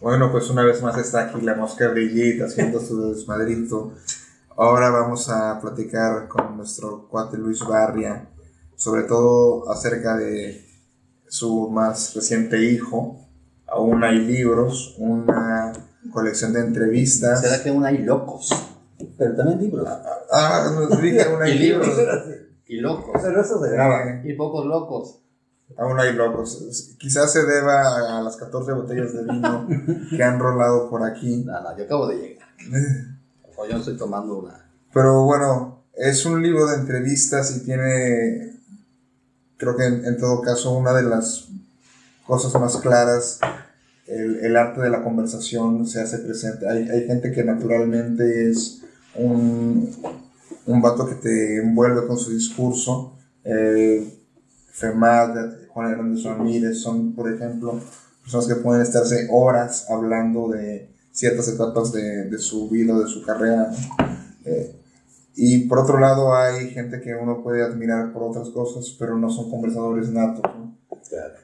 Bueno, pues una vez más está aquí la mosca brillita haciendo su desmadrito. Ahora vamos a platicar con nuestro cuate Luis Barria, sobre todo acerca de su más reciente hijo. Aún hay libros, una colección de entrevistas. ¿Será que aún hay locos? Pero también libros. Ah, nos dije aún hay Y libros. Y locos. Pero eso se graba. Y pocos locos. Aún hay locos. Quizás se deba a las 14 botellas de vino que han rolado por aquí. No, no, yo acabo de llegar. O yo estoy tomando una. Pero bueno, es un libro de entrevistas y tiene, creo que en, en todo caso, una de las cosas más claras, el, el arte de la conversación se hace presente. Hay, hay gente que naturalmente es un, un vato que te envuelve con su discurso. Eh, Femad, Juan Hernández Ramírez son, por ejemplo, personas que pueden estarse horas hablando de ciertas etapas de, de su vida, de su carrera. Eh, y por otro lado hay gente que uno puede admirar por otras cosas, pero no son conversadores natos. ¿no? Claro.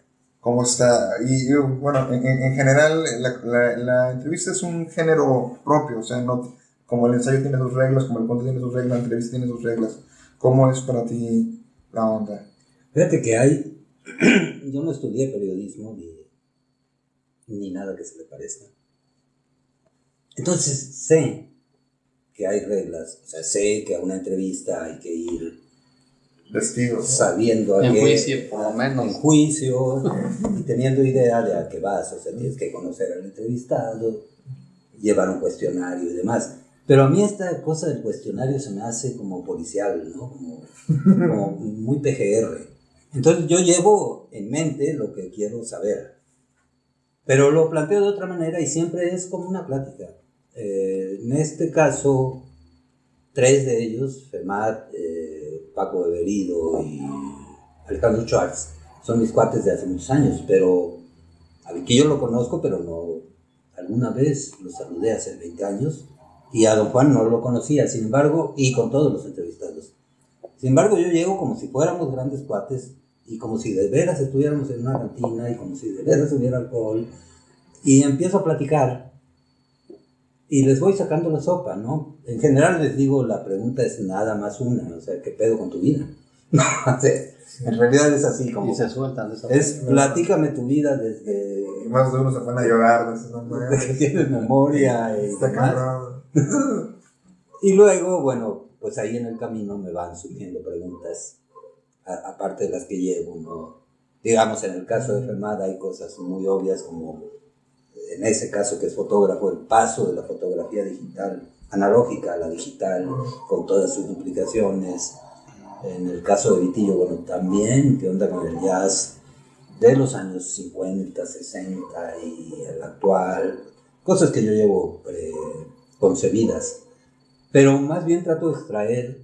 ¿Cómo está? Y y, bueno, en, en- en general la, la- la entrevista es un género propio, o sea, no, como el ensayo tiene sus reglas, como el cuento tiene sus reglas, la entrevista tiene sus reglas. ¿Cómo es para ti la onda? Fíjate que hay. Yo no estudié periodismo ni, ni nada que se le parezca. Entonces sé que hay reglas. O sea, sé que a una entrevista hay que ir Testigos. sabiendo a En qué- juicio, por lo en menos. juicio y teniendo idea de a qué vas. O sea, tienes que conocer al entrevistado, llevar un cuestionario y demás. Pero a mí esta cosa del cuestionario se me hace como policial, ¿no? Como, como muy PGR. Entonces yo llevo en mente lo que quiero saber. Pero lo planteo de otra manera y siempre es como una plática. Eh, en este caso, tres de ellos, Femat, eh, Paco Beberido y Alejandro Schwartz, son mis cuates de hace muchos años, pero a Viquillo lo conozco, pero no, alguna vez lo saludé hace 20 años y a don Juan no lo conocía, sin embargo, y con todos los entrevistados. Sin embargo, yo llego como si fuéramos grandes cuates y como si de veras estuviéramos en una cantina y como si de veras hubiera alcohol y empiezo a platicar y les voy sacando la sopa, ¿no? En general les digo, la pregunta es nada más una, o sea, ¿qué pedo con tu vida? En realidad es así, como Y se sueltan de esa es platícame tu vida desde, Y más de uno se van a llorar desde que tienes memoria y Está demás. Y luego, bueno, pues ahí en el camino me van surgiendo preguntas, aparte de las que llevo, ¿no? Digamos, en el caso de Fermada hay cosas muy obvias como, en ese caso que es fotógrafo, el paso de la fotografía digital, analógica a la digital, con todas sus implicaciones. En el caso de Vitillo, bueno, también, qué onda con el jazz de los años 50, 60 y el actual, cosas que yo llevo eh, concebidas. Pero más bien trato de extraer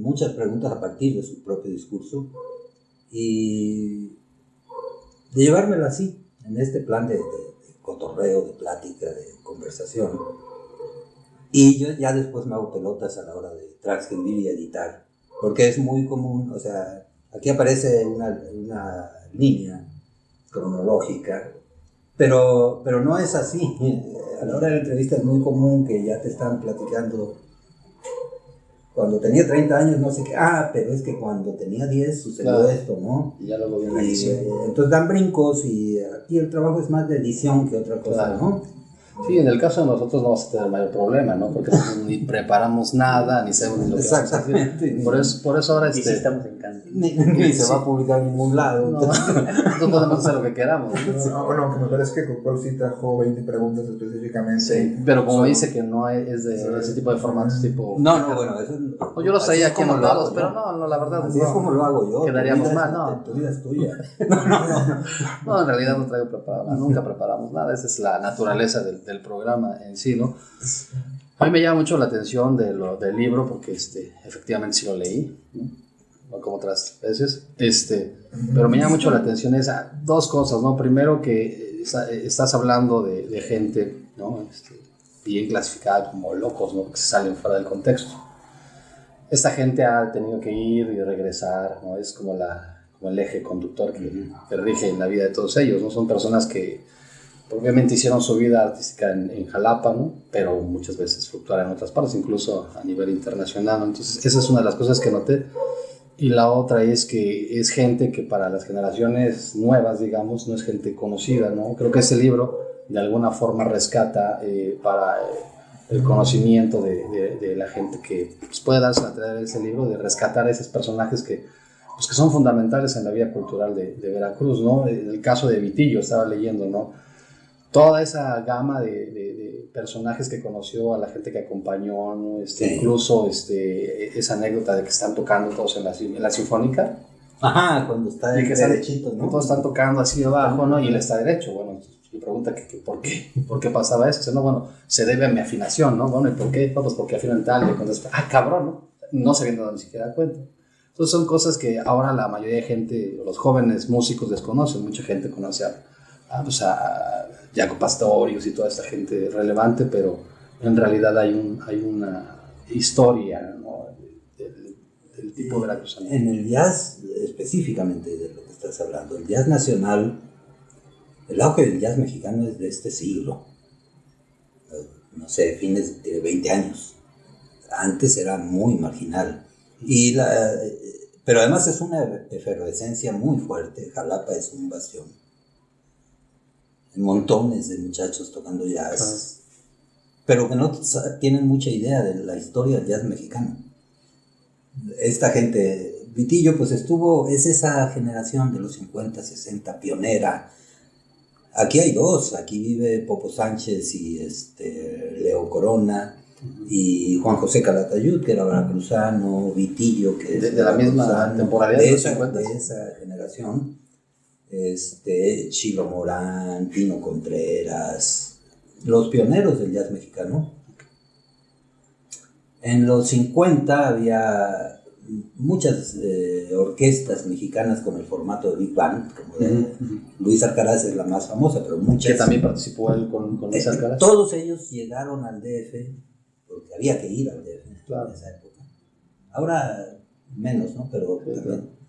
muchas preguntas a partir de su propio discurso y de llevármelo así, en este plan de, de- de cotorreo, de plática, de conversación. Y yo ya después me hago pelotas a la hora de transcribir y editar, porque es muy común, o sea, aquí aparece una, una línea cronológica, pero, pero no es así. A la hora de la entrevista es muy común que ya te están platicando. Cuando tenía 30 años, no sé qué. Ah, pero es que cuando tenía 10 sucedió Claro. esto, ¿no? Y ya luego viene la Y, eh, entonces dan brincos y aquí el trabajo es más de edición que otra cosa, Claro. ¿no? Sí, en el caso de nosotros no vamos a tener mayor problema, ¿no? Porque ni preparamos nada, ni sabemos ni lo que vamos a decir. Exactamente. Por eso, por eso ahora Y sí este, estamos en casa. Ni, ni se va a publicar en ningún lado. no, no podemos hacer lo que queramos. ¿no? Sí, bueno, aunque me parece que Cocol sí trajo 20 preguntas específicamente. Sí, pero como Son- dice que no es es de ese tipo de formatos tipo... No, no, bueno, eso No, yo los traía es aquí como lo hago anotados, yo. pero no, no, la verdad Así no. es como lo hago yo. Quedaríamos mal, no. Tu vida es tuya. No, en realidad no traigo preparado, nada, nunca preparamos nada, esa es la naturaleza del, del programa en sí, ¿no? A mí me llama mucho la atención de lo, del libro porque este, efectivamente sí lo leí, ¿no? Como otras veces, este, pero me llama mucho la atención esa, dos cosas, ¿no? Primero que está- estás hablando de, de gente, ¿no? Este, bien clasificada como locos, ¿no? Que se salen fuera del contexto. Esta gente ha tenido que ir y regresar, ¿no? Es como, la, como el eje conductor que, que rige en la vida de todos ellos, ¿no? Son personas que obviamente hicieron su vida artística en, Jalapa, ¿no? pero muchas veces fluctuaron en otras partes, incluso a nivel internacional. Entonces, esa es una de las cosas que noté. Y la otra es que es gente que para las generaciones nuevas, digamos, no es gente conocida, ¿no? Creo que ese libro de alguna forma rescata eh, para el conocimiento de, de, la gente que pues, puede darse a traer ese libro, de rescatar a esos personajes que, pues, que son fundamentales en la vida cultural de, de Veracruz, ¿no? El caso de Vitillo, estaba leyendo, ¿no? Toda esa gama de, de, personajes que conoció, a la gente que acompañó, ¿no? este, incluso este, esa anécdota de que están tocando todos en la, en la sinfónica. Ajá, cuando está derechito, ¿no? Todos están tocando así abajo, ¿no? Y él está derecho. Bueno, y pregunta que, por qué, por qué pasaba eso. no, bueno, se debe a mi afinación, ¿no? Bueno, ¿y por qué? pues porque afinan tal, y cuando ah, cabrón, ¿no? No se viendo ni siquiera cuenta. Entonces son cosas que ahora la mayoría de gente, los jóvenes músicos desconocen, mucha gente conoce a, a, pues a Jaco Pastorius y toda esta gente relevante, pero en realidad hay, un, hay una historia ¿no? del, tipo veracruzano. En el jazz, específicamente de lo que estás hablando, el jazz nacional, el auge del jazz mexicano es de este siglo, no sé, fines de 20 años. Antes era muy marginal. Y la, pero además es una efervescencia muy fuerte. Jalapa es un bastión montones de muchachos tocando jazz, pero que no tienen mucha idea de la historia del jazz mexicano. Esta gente, Vitillo, pues estuvo, es esa generación de los 50, 60, pionera. Aquí hay dos, aquí vive Popo Sánchez y este, Leo Corona y Juan José Calatayud, que era veracruzano, Vitillo, que es de, la misma temporada de, esa, de esa generación este, Chilo Morán, Pino Contreras, los pioneros del jazz mexicano. En los 50 había muchas eh, orquestas mexicanas con el formato de Big Band, como de Luis Alcaraz es la más famosa, pero muchas. Que también participó él con, Luis eh, Alcaraz. todos ellos llegaron al DF, porque había que ir al DF en esa época. Ahora menos, ¿no? Pero también.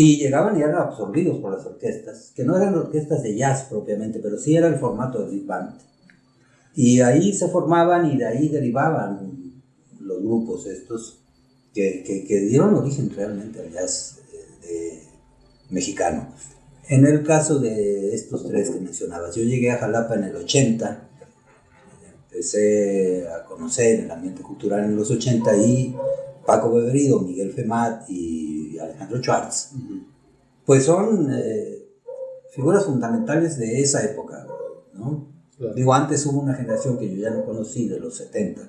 Y llegaban y eran absorbidos por las orquestas, que no eran orquestas de jazz propiamente, pero sí era el formato de big band. Y ahí se formaban y de ahí derivaban los grupos estos que, que, dieron origen realmente al jazz eh, mexicano. En el caso de estos tres que mencionabas, yo llegué a Jalapa en el 80, empecé a conocer el ambiente cultural en los 80 y Paco Beberido, Miguel Femat y Alejandro Schwartz, pues son eh, figuras fundamentales de esa época, ¿no? Digo, antes hubo una generación que yo ya no conocí, de los 70,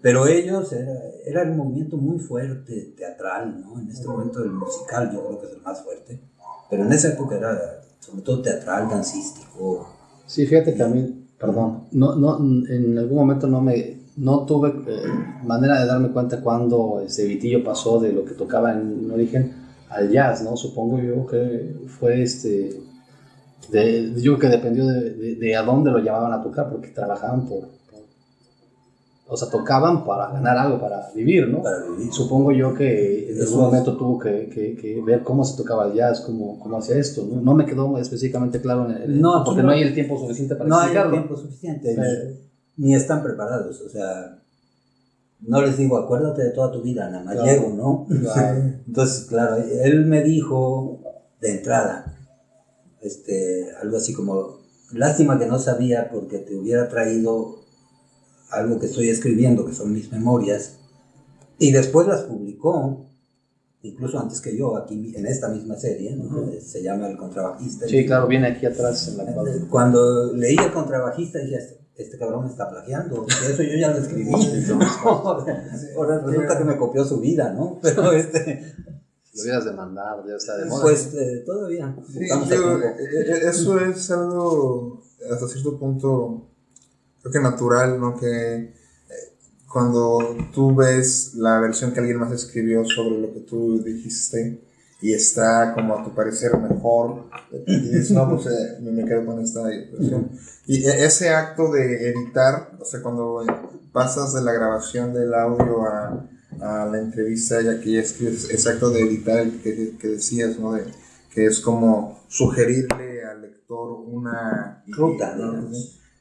pero ellos, era, era un movimiento muy fuerte, teatral, ¿no? En este momento el musical yo creo que es el más fuerte, pero en esa época era sobre todo teatral, dancístico. Sí, fíjate que a mí, perdón, no, no, en algún momento no me, no tuve eh, manera de darme cuenta cuando ese Vitillo pasó de lo que tocaba en origen al jazz, ¿no? Supongo yo que fue este... De, yo que dependió de, de, a dónde lo llamaban a tocar, porque trabajaban por, o sea, tocaban para ganar algo, para vivir, ¿no? Para vivir. Supongo yo que en algún momento tuvo que, que, ver cómo se tocaba el jazz, cómo, cómo hacía esto, ¿no? No me quedó específicamente claro en el, no, porque no, hay el tiempo suficiente para no explicarlo. No hay el tiempo suficiente ni están preparados. O sea, no les digo, acuérdate de toda tu vida, nada más llego, ¿no? Entonces, claro, él me dijo de entrada, este, algo así como, lástima que no sabía porque te hubiera traído algo que estoy escribiendo, que son mis memorias, y después las publicó, incluso antes que yo, aquí en esta misma serie, ¿no? se llama El Contrabajista. Sí, claro, viene aquí atrás en la Cuando leí El Contrabajista dije, este cabrón me está plagiando. Eso yo ya lo escribí. Ahora resulta que me copió su vida, ¿no? Pero este. Lo hubieras demandado, ya está de moda. Pues eh, todavía. Sí, eh, eh, eso es algo hasta cierto punto, creo que natural, ¿no? Que cuando tú ves la versión que alguien más escribió sobre lo que tú dijiste, y está como a tu parecer mejor, y dices, no, pues eh, me quedo con esta versión. Y e, ese acto de editar, o sea, cuando pasas de la grabación del audio a, a la entrevista, ya que ya escribes, ese acto de editar que, que decías, ¿no? De, que es como sugerirle al lector una ruta, ¿no?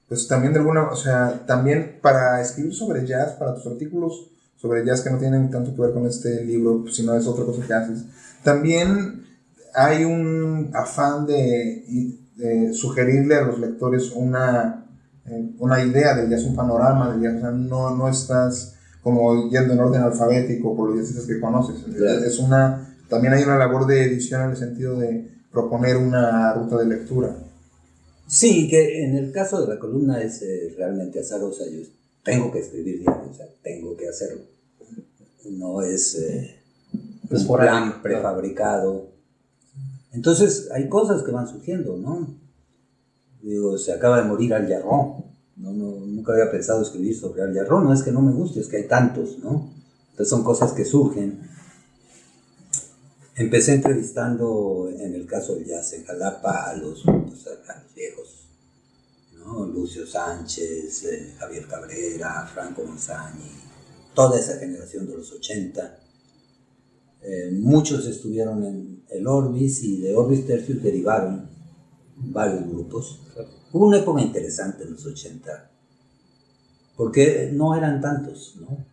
Pues también de alguna, o sea, también para escribir sobre jazz, para tus artículos sobre jazz que no tienen tanto que ver con este libro, pues, sino es otra cosa que haces, también hay un afán de, de sugerirle a los lectores una, eh, una idea del jazz, un panorama del jazz, o sea, no, no estás como yendo en orden alfabético por los jazzistas que conoces, Claro. es una, también hay una labor de edición en el sentido de proponer una ruta de lectura. Sí, que en el caso de la columna es eh, realmente azarosa. Yo tengo que escribir diario, o sea, tengo que hacerlo. No es eh, Es un por plan ahí, prefabricado. Entonces, hay cosas que van surgiendo, ¿no? Digo, se acaba de morir Al Jarrón. No, no, nunca había pensado escribir sobre Al Jarrón. No es que no me guste, es que hay tantos, ¿no? Entonces, son cosas que surgen. Empecé entrevistando, en el caso del jazz en Jalapa, a los, pues, a los viejos, ¿no? Lucio Sánchez, eh, Javier Cabrera, Franco Monzani, toda esa generación de los 80. Eh, muchos estuvieron en el Orbis y de Orbis Tercius derivaron varios grupos. Hubo una época interesante en los 80, porque no eran tantos, ¿no?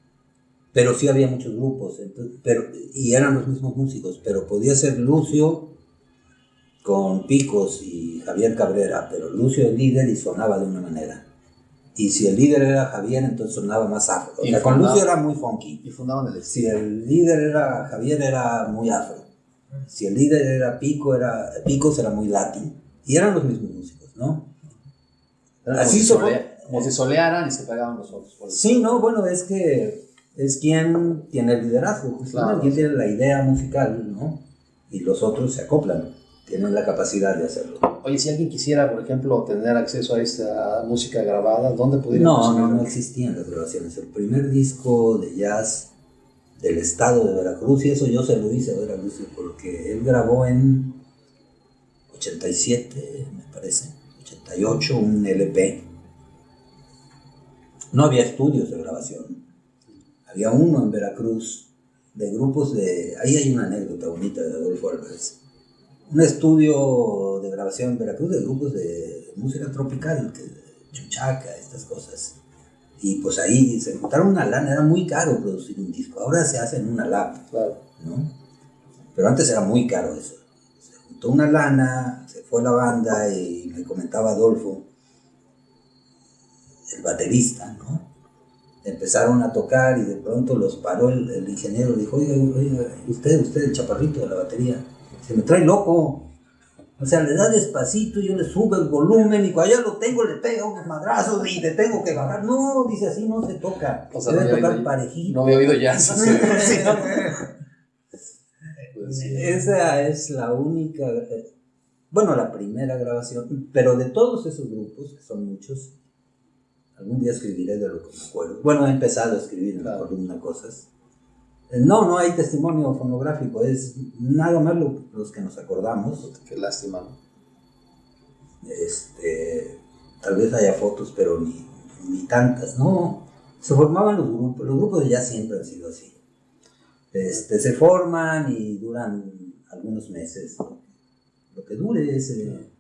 Pero sí había muchos grupos, entonces- pero, y eran los mismos músicos, pero podía ser Lucio con Picos y Javier Cabrera, pero Lucio el líder y sonaba de una manera. Y si el líder era Javier, entonces sonaba más afro. O sea, con Lucio era muy funky. Y fundaban el Si el líder era Javier, era muy afro. Si el líder era Pico, era Picos era muy latín. Y eran los mismos músicos, ¿no? Así como, se solea- como si solearan y se pegaban los otros. Sí, no, bueno, es que es quien tiene el liderazgo, justamente, Claro. quien tiene la idea musical, ¿no? Y los otros se acoplan, tienen la capacidad de hacerlo. Oye, si alguien quisiera, por ejemplo, tener acceso a esta música grabada, ¿dónde pudiera No, no, conseguirlo? no existían las grabaciones. El primer disco de jazz del estado de Veracruz, y eso yo se lo hice a ver a Lucio, porque él grabó en 87, me parece, 88, un LP. No había estudios de grabación. Había uno en Veracruz, de grupos de... Ahí hay una anécdota bonita de Adolfo Álvarez. Un estudio de grabación en Veracruz de grupos de música tropical, que, chuchaca, estas cosas. Y pues ahí se juntaron una lana, era muy caro producir un disco. Ahora se hace en una lap, Claro. ¿no? Pero antes era muy caro eso. Se juntó una lana, se fue la banda y me comentaba Adolfo, el baterista, ¿no? Empezaron a tocar y de pronto los paró el, el ingeniero, dijo, oiga, oiga, usted, usted, el chaparrito de la batería, se me trae loco. O sea, le da despacito, yo le subo el volumen y cuando ya lo tengo le pega unos madrazos y le tengo que bajar. No, dice así no se toca. O sea, Debe no tocar oído- parejito. No había oído jazz. Sí, no. Pues sí. Esa es la única, eh, bueno, la primera grabación, pero de todos esos grupos, que son muchos, algún día escribiré de lo que me acuerdo. Bueno, he empezado a escribir en la columna cosas. Eh, No, no hay testimonio fonográfico, es nada más lo- los que nos acordamos. Qué lástima. Este, tal vez haya fotos, pero ni, ni tantas, no. Se formaban los grupos, los grupos ya siempre han sido así. Este, se forman y duran algunos meses, lo que dure ese,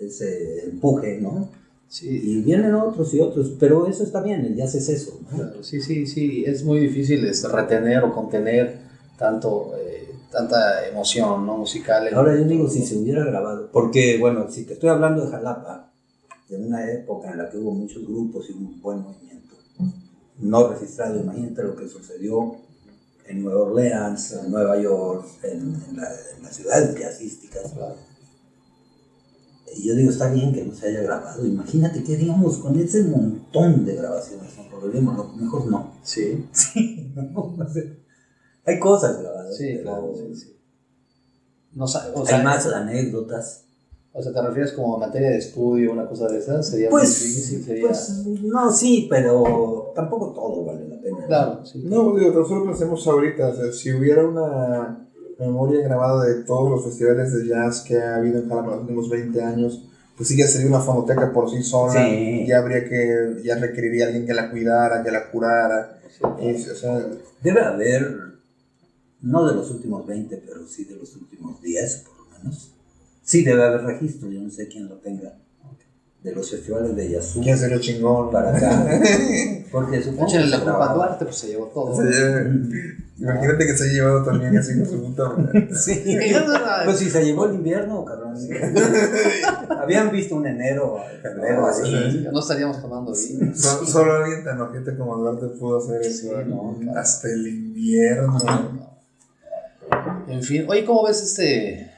ese empuje, ¿no? Sí, Y vienen otros y otros, pero eso está bien, el jazz es eso, ¿no? Claro, sí, sí, sí, es muy difícil este, retener o contener tanto, eh, tanta emoción ¿no? musical. Ahora yo digo, si se hubiera grabado, porque bueno, si te estoy hablando de Jalapa, de una época en la que hubo muchos grupos y un buen movimiento, no registrado, imagínate lo que sucedió en Nueva Orleans, en Nueva York, en, en la- en las ciudades jazzísticas. Claro. Y yo digo, está bien que no se haya grabado, imagínate qué haríamos con ese montón de grabaciones, ¿no? Volvemos, lo mejor no. Sí, Sí, no, hay cosas grabadas. sí, pero claro, sí, sí. No, o, sea, Hay más anécdotas. o sea, ¿te refieres como a materia de estudio, una cosa de esas? Sería Pues, muy difícil, sería... pues, no, sí, pero tampoco todo vale la pena. claro, sí. No, digo, tan solo pensemos ahorita, o sea, si hubiera una memoria grabada de todos los festivales de jazz que ha habido en Jalapa en los últimos 20 años, pues sí ya sería una fonoteca por sí sola, Sí. ya habría que, ya requeriría a alguien que la cuidara, que la curara, y, o sea, Debe haber, no de los últimos 20, pero sí de los últimos 10 por lo menos, Sí, debe haber registro, yo no sé quién lo tenga. De los festivales de Yazoo ¿Quién se lo chingón? para acá. Porque supongo que la culpa a. Duarte, pues se llevó todo. Se Imagínate que se ha llevado también así con su puta. Sí. Pues si se llevó el invierno, cabrón. Habían visto un enero, febrero, así. No estaríamos tomando vino. So- solo alguien tan ojete como Duarte pudo hacer eso. Sí, no, claro. Hasta el invierno. En fin, oye, ¿cómo ves este,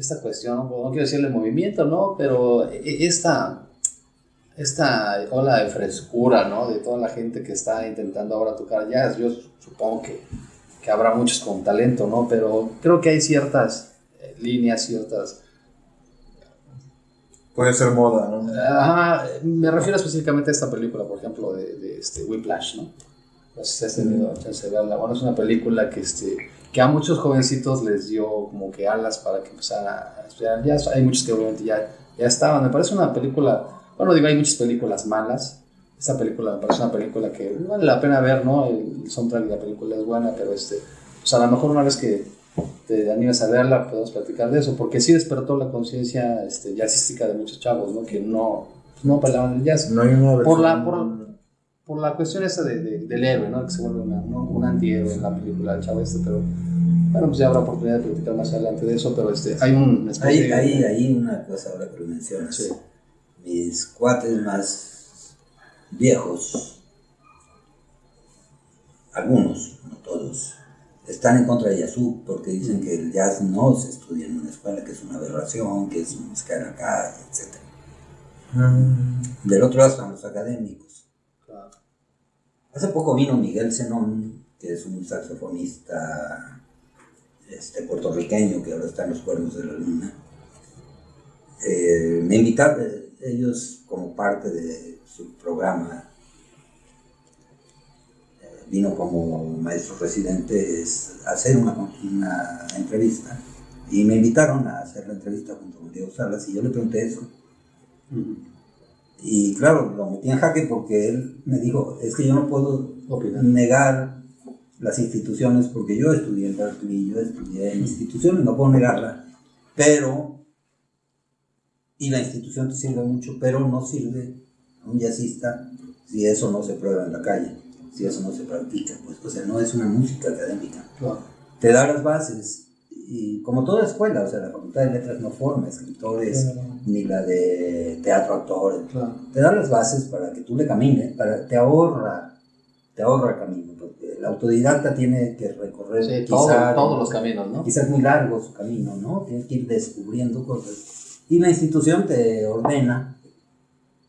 esta cuestión? No, quiero decirle movimiento, ¿no? Pero e- esta, esta ola de frescura, ¿no? De toda la gente que está intentando ahora tocar jazz. Yo supongo que, que habrá muchos con talento, ¿no? Pero creo que hay ciertas eh, líneas, ciertas... Puede ser moda, ¿no? Ajá, me refiero específicamente a esta película, por ejemplo, de, de este Whiplash, ¿no? No sé si has tenido chance de verla. Bueno, es una película que, este, que a muchos jovencitos les dio como que alas para que empezaran a estudiar jazz. Hay muchos que obviamente ya, ya estaban. Me parece una película, bueno, digo, hay muchas películas malas. Esta película me parece una película que vale la pena ver, ¿no? El soundtrack de la película es buena, pero este, pues a lo mejor una vez que te animes a verla, podemos platicar de eso, porque sí despertó la conciencia este, jazzística de muchos chavos, ¿no? Que no, no bailaban el jazz No hay una Por la- versión- por- por la cuestión esa de, de- del héroe, ¿no? Que se vuelve una, ¿no? un antihéroe en la película del chavo este, pero bueno, pues ya habrá oportunidad de platicar más adelante de eso, pero este, hay un... Hay, de- hay, hay una cosa ahora que lo mencionas. Sí. Mis cuates más viejos, algunos, no todos, están en contra de Yazoo porque dicen que el jazz no se estudia en una escuela, que es una aberración, que es música de la calle, etc. Mm, Del otro lado están los académicos. Hace poco vino Miguel Zenón, que es un saxofonista este, puertorriqueño que ahora está en los cuernos de la luna. Eh, me invitaron, eh, ellos como parte de su programa, eh, vino como maestro residente es hacer una, una entrevista y me invitaron a hacer la entrevista junto con Diego Salas y yo le pregunté eso. Y claro, lo metí en jaque porque él me dijo, es que yo no puedo Opinar. negar las instituciones porque yo estudié en Berkeley, yo estudié en instituciones, no puedo negarla, pero, y la institución te sirve mucho, pero no sirve a un jazzista si eso no se prueba en la calle, si eso no se practica, pues, o sea, no es una música académica. Claro. Te da las bases, y como toda escuela, o sea, la Facultad de Letras no forma escritores, ni la de teatro actores, Claro. te da las bases para que tú le camines, para, te ahorra, te ahorra el camino, porque el autodidacta tiene que recorrer Sí, quizá, todo- todos los caminos, ¿no? quizás muy largo su camino, ¿no? Tienes que ir descubriendo cosas. Y la institución te ordena,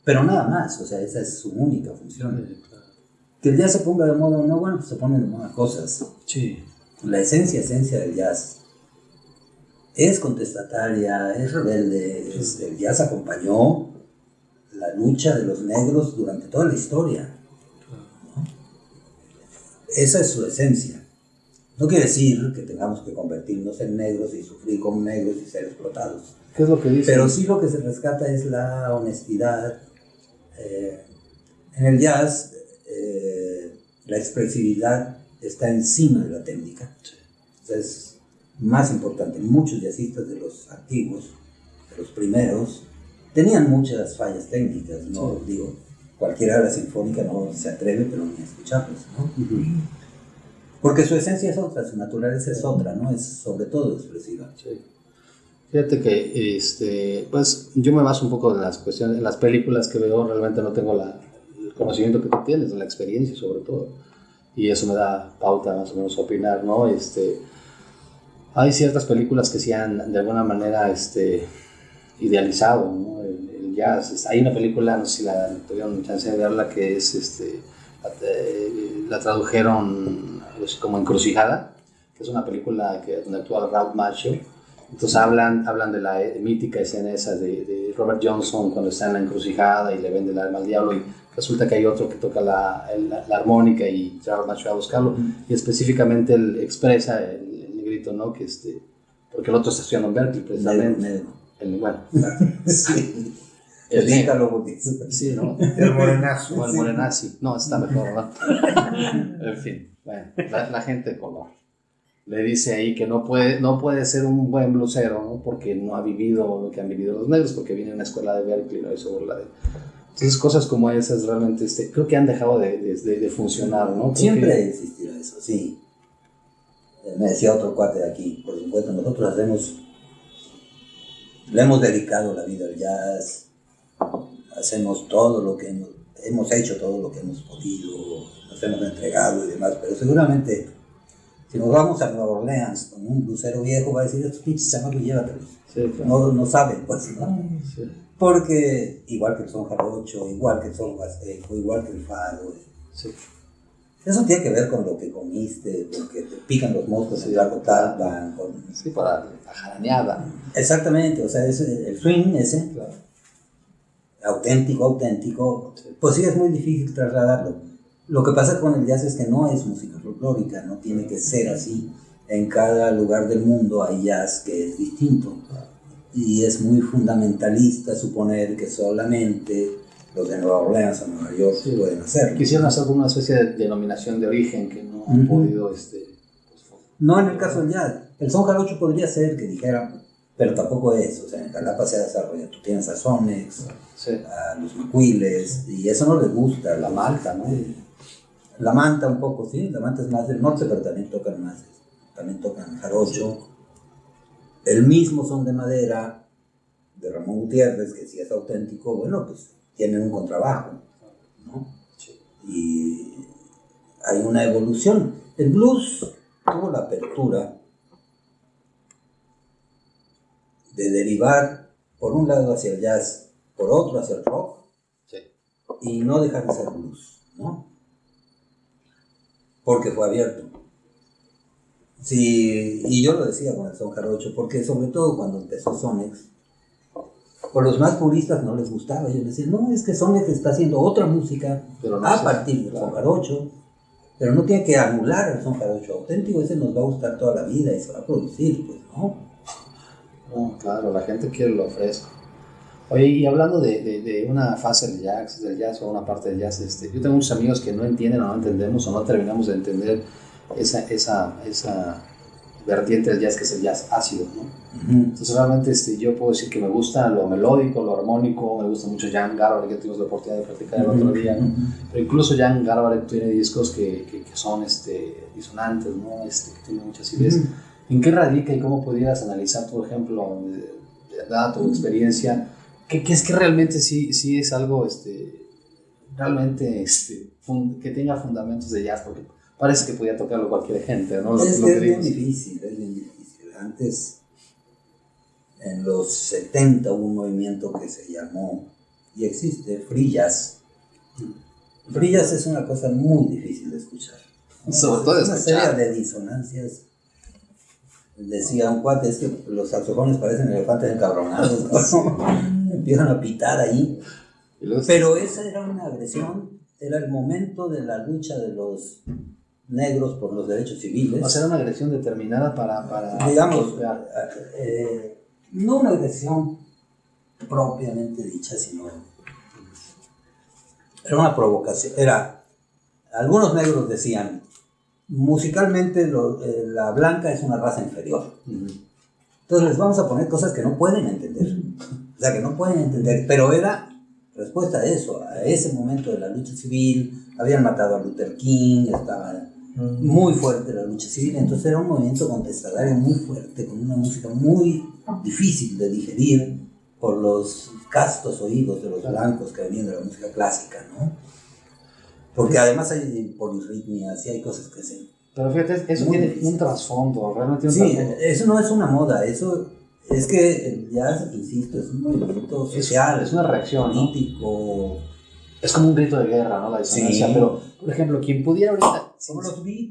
pero nada más, o sea, esa es su única función. Sí, claro. Que el jazz se ponga de moda o no, bueno, pues se ponen de moda cosas. Sí. La esencia, esencia del jazz es contestataria, es rebelde, es- el jazz acompañó la lucha de los negros durante toda la historia. ¿no? Esa es su esencia. No quiere decir que tengamos que convertirnos en negros y sufrir como negros y ser explotados. ¿Qué es lo que dice? Pero sí lo que se rescata es la honestidad. Eh, en el jazz, eh, la expresividad está encima de la técnica. O sea, es más importante. Muchos jazzistas de los antiguos, de los primeros, tenían muchas fallas técnicas. No digo, cualquiera de la sinfónica no se atreve, pero ni a escucharlos. ¿no? Ujú. Porque su esencia es otra, su naturaleza es otra, ¿no? Es sobre todo expresiva. Sí. Fíjate que este, pues yo me baso un poco en las cuestiones, en las películas que veo, realmente no tengo la, el conocimiento que tú tienes, la experiencia sobre todo. Y eso me da pauta más o menos a opinar, ¿no? Este, hay ciertas películas que se han de alguna manera este, idealizado, ¿no? El, el jazz. Hay una película, no sé si la tuvieron chance de verla, que es, este, la, eh, la tradujeron como Encrucijada, que es una película que, donde actúa Ralph Macchio. Entonces hablan, hablan de la eh, mítica escena esa de, de Robert Johnson cuando está en la encrucijada y le vende el alma al diablo y resulta que hay otro que toca la, la, la armónica y Macchio va a buscarlo y específicamente él expresa el, el negrito, ¿no? Que este, porque el otro está estudiando en Berkeley precisamente. Negro, El, bueno, Sí. el negro. Edítalo porque- Sí, ¿no? El morenazo. O el morenazi. No, está mejor, ¿verdad? en fin, bueno, la, la gente de color. le dice ahí que no puede, no puede ser un buen blusero, ¿no? Porque no ha vivido lo que han vivido los negros, porque viene de una escuela de Berkeley, ¿no? Y se burla de... Entonces, cosas como esas realmente, este, creo que han dejado de, de, de funcionar, ¿no? Porque- Siempre ha existido eso, sí. Me decía otro cuate de aquí, por supuesto, nosotros hacemos, le hemos dedicado la vida al jazz, hacemos todo lo que hemos, hemos hecho, todo lo que hemos podido, nos hemos entregado y demás, pero seguramente si nos vamos a Nueva Orleans con un blusero viejo va a decir, estos pinches chamacos llévatelos. Sí, claro. No, no saben, pues, ¿no? Sí, Porque igual que el son jarocho, igual que el son huasteco, igual que el fado, sí. Eso tiene que ver con lo que comiste, porque te pican los moscos Sí. en Largo Talpan, con... Sí, para la jaraneada. Exactamente, o sea, es el swing ese, Claro. auténtico, auténtico, Sí. pues sí es muy difícil trasladarlo. Lo que pasa con el jazz es que no es música folclórica, no tiene que ser así. En cada lugar del mundo hay jazz que es distinto. Y es muy fundamentalista suponer que solamente los de Nueva Orleans Nueva York Sí. pueden hacerlo. Quisieron hacer como una especie de denominación de origen que no han podido, este... pues, No en el caso del jazz. El son jarocho podría ser que dijera, pero tampoco es. O sea, en Jalapa se desarrolla. Tú tienes a Sonex, sí. a los macuiles, y eso no les gusta. La malta, ¿no? La manta un poco, sí. La manta es más del norte, pero también tocan más. También tocan jarocho. El mismo son de madera de Ramón Gutiérrez, que si es auténtico, bueno, pues tienen un contrabajo, ¿no? Y hay una evolución. El blues tuvo la apertura de derivar por un lado hacia el jazz, por otro hacia el rock, Sí. y no dejar de ser blues, ¿no? Porque fue abierto. Sí, y yo lo decía con el son jarocho, porque sobre todo cuando empezó Sonex, por los más puristas no les gustaba. Yo decía, no, es que Sonex está haciendo otra música Pero no a sé, partir del claro. son jarocho, pero no tiene que anular el son jarocho auténtico, ese nos va a gustar toda la vida y se va a producir, pues, ¿no? No, claro, la gente quiere lo fresco. Oye, y hablando de, de, de una fase del jazz, del jazz o una parte del jazz, este, yo tengo muchos amigos que no entienden o no entendemos o no terminamos de entender esa, esa, esa vertiente del jazz que es el jazz ácido, ¿no? Entonces realmente este, yo puedo decir que me gusta lo melódico, lo armónico, me gusta mucho Jan Garbarek, que tuvimos la oportunidad de practicar el otro día, ¿no? Pero incluso Jan Garbarek tiene discos que, que, que son este, disonantes, ¿no? Este, que tienen muchas ideas. ¿En qué radica y cómo pudieras analizar, por ejemplo, de, tu experiencia, qué, qué es que realmente sí, sí es algo este, realmente este, que tenga fundamentos de jazz? Porque parece que podía tocarlo cualquier gente, ¿no? Lo, es lo que es bien difícil, es bien difícil. Antes, en los 70 hubo un movimiento que se llamó, y existe. Free jazz es una cosa muy difícil de escuchar. Sobre todo Es una escuchar. serie de disonancias. Decía un cuate, es que los saxofones parecen elefantes encabronados, ¿no? empiezan a pitar ahí. Pero esa era una agresión, era el momento de la lucha de los negros por los derechos civiles. O sea, era una agresión determinada para... para digamos, eh, no una agresión propiamente dicha, sino era una provocación. Era, algunos negros decían, musicalmente lo- eh, la blanca es una raza inferior. Entonces les vamos a poner cosas que no pueden entender. O sea, que no pueden entender. Pero era respuesta a eso, a ese momento de la lucha civil. Habían matado a Luther King, estaba muy fuerte la lucha civil. Entonces era un movimiento contestatario muy fuerte, con una música muy difícil de digerir por los castos oídos de los blancos que venían de la música clásica, ¿no? Porque además hay polirritmias y hay cosas que se Pero fíjate, eso tiene difícil. un trasfondo, realmente tiene un Sí, trasfondo. eso no es una moda, eso es que el jazz, insisto, es un movimiento Es- social, es una reacción, ¿no? político, Es como un grito de guerra, ¿no? La disonancia. Sí. Pero, por ejemplo, quien pudiera ahorita, como los beat,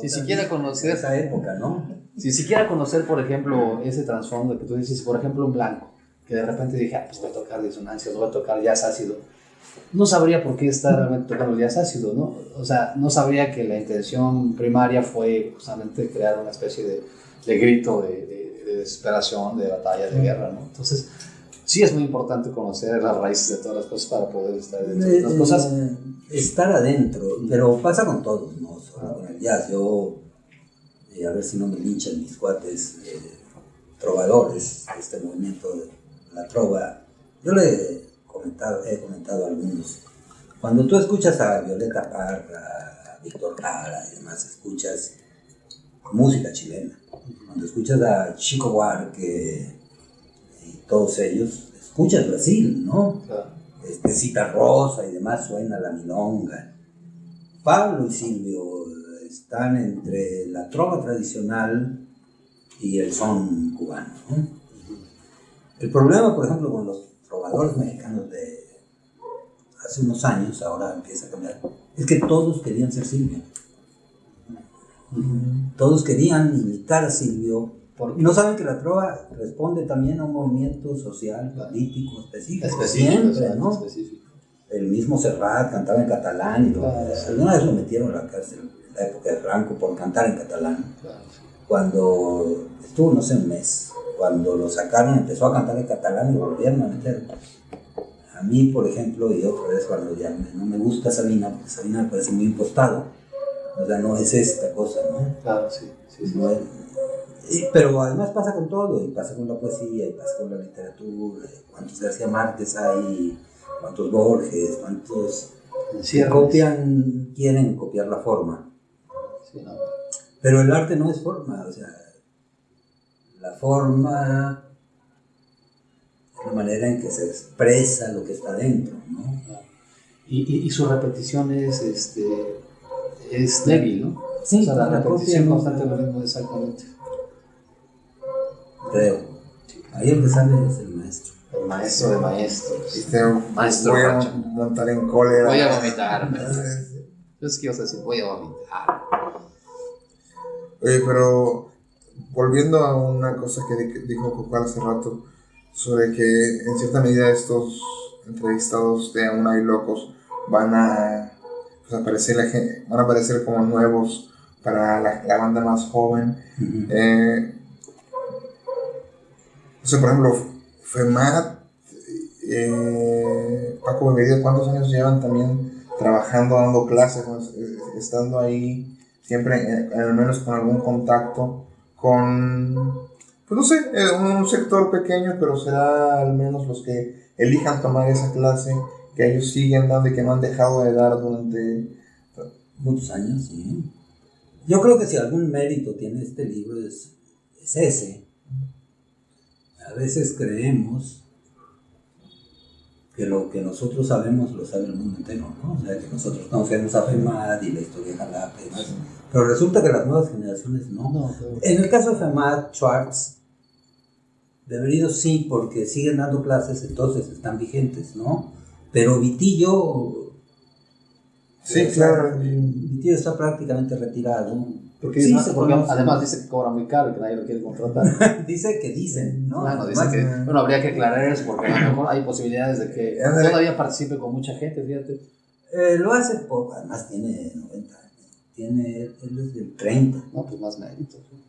Si siquiera conocer- esa época, ¿no? si siquiera conocer, por ejemplo, ese trasfondo que tú dices, por ejemplo, un blanco, que de repente dije, ah, pues voy a tocar disonancias, voy a tocar jazz ácido, no sabría por qué está realmente tocando jazz ácido, ¿no? O sea, no sabría que la intención primaria fue justamente crear una especie de, de grito de, de- de desesperación, de batalla, de guerra, ¿no? Entonces, sí es muy importante conocer las raíces de todas las cosas para poder estar dentro de las Eh, cosas. eh, estar adentro, pero pasa con todos, no solo con el jazz. Yo y a ver si no me linchan mis cuates eh, trovadores de este movimiento de la trova. Yo le he comentado, he comentado a algunos. Cuando tú escuchas a Violeta Parra, a Víctor Jara y demás, escuchas música chilena. Cuando escuchas a Chico Buarque y todos ellos, escuchas Brasil, ¿no? Este, Cita Rosa y demás suena la milonga. Pablo y Silvio están entre la trova tradicional y el son cubano. ¿no? El problema, por ejemplo, con los trovadores mexicanos de hace unos años, ahora empieza a cambiar, es que todos querían ser Silvio. Todos querían imitar a Silvio. Y no saben que la trova responde también a un movimiento social, político, específico. Específico, siempre, ¿no? específico. El mismo Serrat cantaba en catalán y lo- Claro. alguna vez lo metieron a la cárcel en la época de Franco por cantar en catalán. Claro. Cuando estuvo, no sé, un mes, cuando lo sacaron empezó a cantar en catalán y volvieron a meter. A mí, por ejemplo, y otra vez cuando ya me- no me gusta Sabina, porque Sabina me parece muy impostado. O sea, no es esta cosa, ¿no? Claro, sí, sí, sí. No es- y- pero además pasa con todo, y pasa con la poesía, y pasa con la literatura, cuántos García Márquez hay, cuántos Borges, cuántos Encierros. copian, quieren copiar la forma. Sí, no. Pero el arte no es forma, o sea, la forma es la manera en que se expresa lo que está dentro, ¿no? Y, y, y su repetición es, este, es débil, ¿no? Sí, o sea, la la repetición copia, constante de lo mismo, exactamente. Creo. Ahí sale es el maestro. El maestro de maestros. Este, Maestro voy a montar en cólera. Voy a vomitar. Yo es que ibas a decir, voy a vomitar. Oye, pero volviendo a una cosa que di- dijo Cocal hace rato, sobre que en cierta medida estos entrevistados de Aún hay locos van a pues, aparecer la gen- van a aparecer como nuevos para la, la banda más joven. Eh, o sea, por ejemplo, Femat, eh, Paco Bebedido, ¿cuántos años llevan también trabajando, dando clases, estando ahí siempre, eh, al menos con algún contacto con, pues no sé, eh, un sector pequeño, pero será al menos los que elijan tomar esa clase, que ellos siguen dando y que no han dejado de dar durante... Muchos años, sí. Yo creo que si algún mérito tiene este libro es, es ese. A veces creemos que lo que nosotros sabemos lo sabe el mundo entero, ¿no? O sea, que nosotros conocemos a FEMAD y la historia de Jalapa y. Pero resulta que las nuevas generaciones no. No, pero- En el caso de FEMAD, Schwartz, Beberido sí, porque siguen dando clases, entonces están vigentes, ¿no? Pero Vitillo Sí, claro. Tío está prácticamente retirado. Porque, Sí, no- porque además dice que cobra muy caro y que nadie lo quiere contratar. dice que dicen, ¿no? Claro, dice que, bueno, habría que aclarar eso porque a lo mejor hay posibilidades de que todavía participe con mucha gente, fíjate. eh, lo hace poco, además tiene 90 años. Tiene, él es del 30. No, pues más mérito. ¿sí?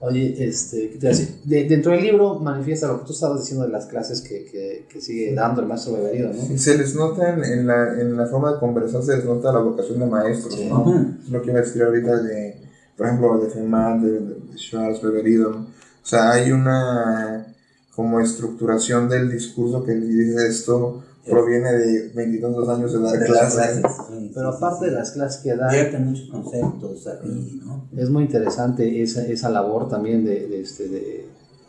Oye, este, ¿qué te iba a decir? De- dentro del libro manifiesta lo que tú estabas diciendo de las clases que, que, que sigue dando el maestro Beberido, ¿no? Se les nota en, en la, en la forma de conversar, se les nota la vocación de maestros, Sí. ¿no? Es lo que iba a decir ahorita de, por ejemplo, de Feynman, de, de, Schwartz, Beberido, ¿no? O sea, hay una como estructuración del discurso que dice esto proviene de veintitantos años de dar De las clases. clases, sí, Pero sí, aparte sí, de las clases que da, Vierten muchos conceptos aquí, ¿no? es muy interesante esa, esa labor también de, de, este, de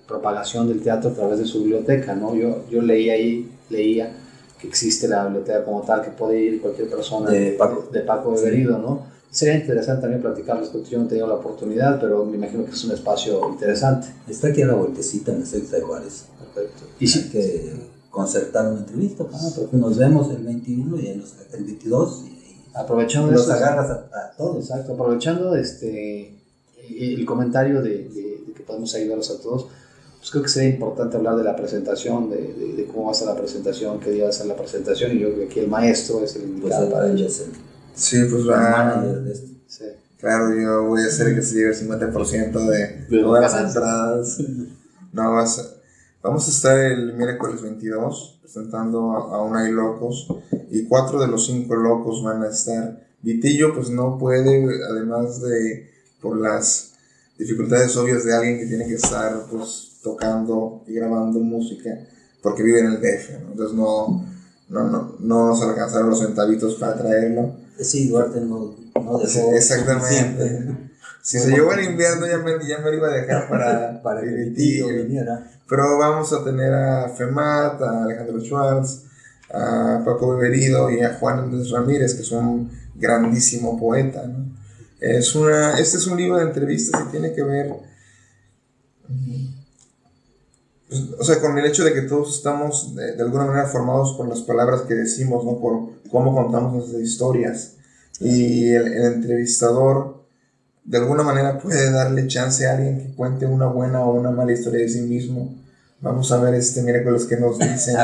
propagación del teatro a través de su biblioteca, ¿no? Yo, yo leí ahí, leía que existe la biblioteca como tal, que puede ir cualquier persona De Paco. de Paco Beberido, ¿no? Sería interesante también platicar respecto, yo no he tenido la oportunidad, pero me imagino que es un espacio interesante. Está aquí a la vueltecita en la sexta de Juárez. Perfecto. Y sí que concertar una entrevista. Ah, porque nos vemos el 21 y el, el 22 y, aprovechando y los eso, agarras a, a todos. Exacto, aprovechando este el comentario de, de- de que podemos ayudarlos a todos, pues creo que sería importante hablar de la presentación, de, de- de cómo va a ser la presentación, qué día va a ser la presentación, y yo creo que aquí el maestro es el Pues indicado para él ello. es el, Sí, pues el va. esto. Sí. Claro, yo voy a hacer que se lleve el 50% de De todas las entradas. No, vas a- vamos a estar el miércoles 22 presentando a, a Una y Locos y cuatro de los cinco locos van a estar. Vitillo pues no puede, además de por las dificultades obvias de alguien que tiene que estar pues tocando y grabando música porque vive en el DF, ¿no? entonces no, no, no, no nos alcanzaron los centavitos para traerlo. Sí, Duarte no, no dejó. Exactamente. Si se llevó en invierno ya me, ya me lo iba a dejar para, para que tío. viniera. Pero vamos a tener a Femat, a Alejandro Schwartz, a Paco Beberido y a Juan Andrés Ramírez, que es un grandísimo poeta. ¿no? Es una, este es un libro de entrevistas y tiene que ver, o sea, con el hecho de que todos estamos de, alguna manera formados por las palabras que decimos, ¿no? por cómo contamos nuestras historias. Y el entrevistador de alguna manera puede darle chance a alguien que cuente una buena o una mala historia de sí mismo. Vamos a ver este miércoles que nos dicen.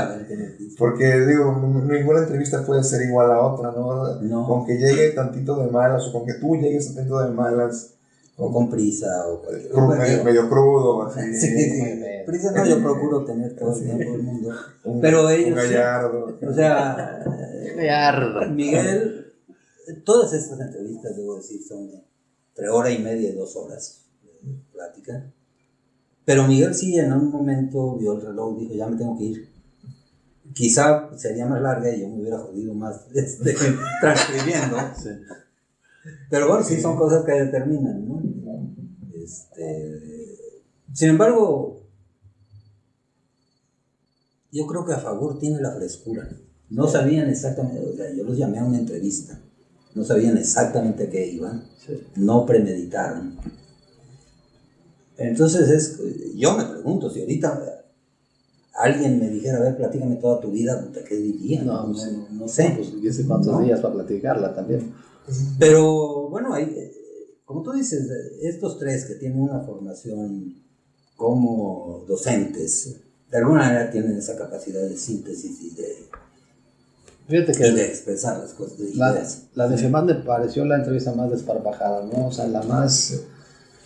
Porque digo, ninguna entrevista puede ser igual a otra, ¿no? No. Con que llegue tantito de malas o con que tú llegues tantito de malas, O con prisa o cualquier cru- bueno, medio, medio crudo, así. Sí, sí. Prisa no, yo procuro tener todo el tiempo del mundo. Un, Pero ellos gallardo. O sea, Yarda. Miguel, todas estas entrevistas, debo decir, son entre hora y media y dos horas de plática. Pero Miguel sí en un momento vio el reloj y dijo, ya me tengo que ir. Quizá sería más larga y yo me hubiera jodido más este, transcribiendo. Sí. Pero bueno, sí son cosas que determinan, ¿no? Este, sin embargo, yo creo que a favor tiene la frescura. No sabían exactamente, o sea, yo los llamé a una entrevista, no sabían exactamente a qué iban, Sí. no premeditaron. Entonces es, yo me pregunto, si ahorita alguien me dijera, a ver, platícame toda tu vida, ¿qué diría? No, No, pues, no- no sé. Pues, sé cuántos No. días para platicarla también. Pero bueno, hay, como tú dices, estos tres que tienen una formación como docentes, de alguna manera tienen esa capacidad de síntesis y de, Fíjate y de que expresar las cosas, de la, ideas. la de Femán me pareció la entrevista más desparpajada, ¿no? O sea, la más...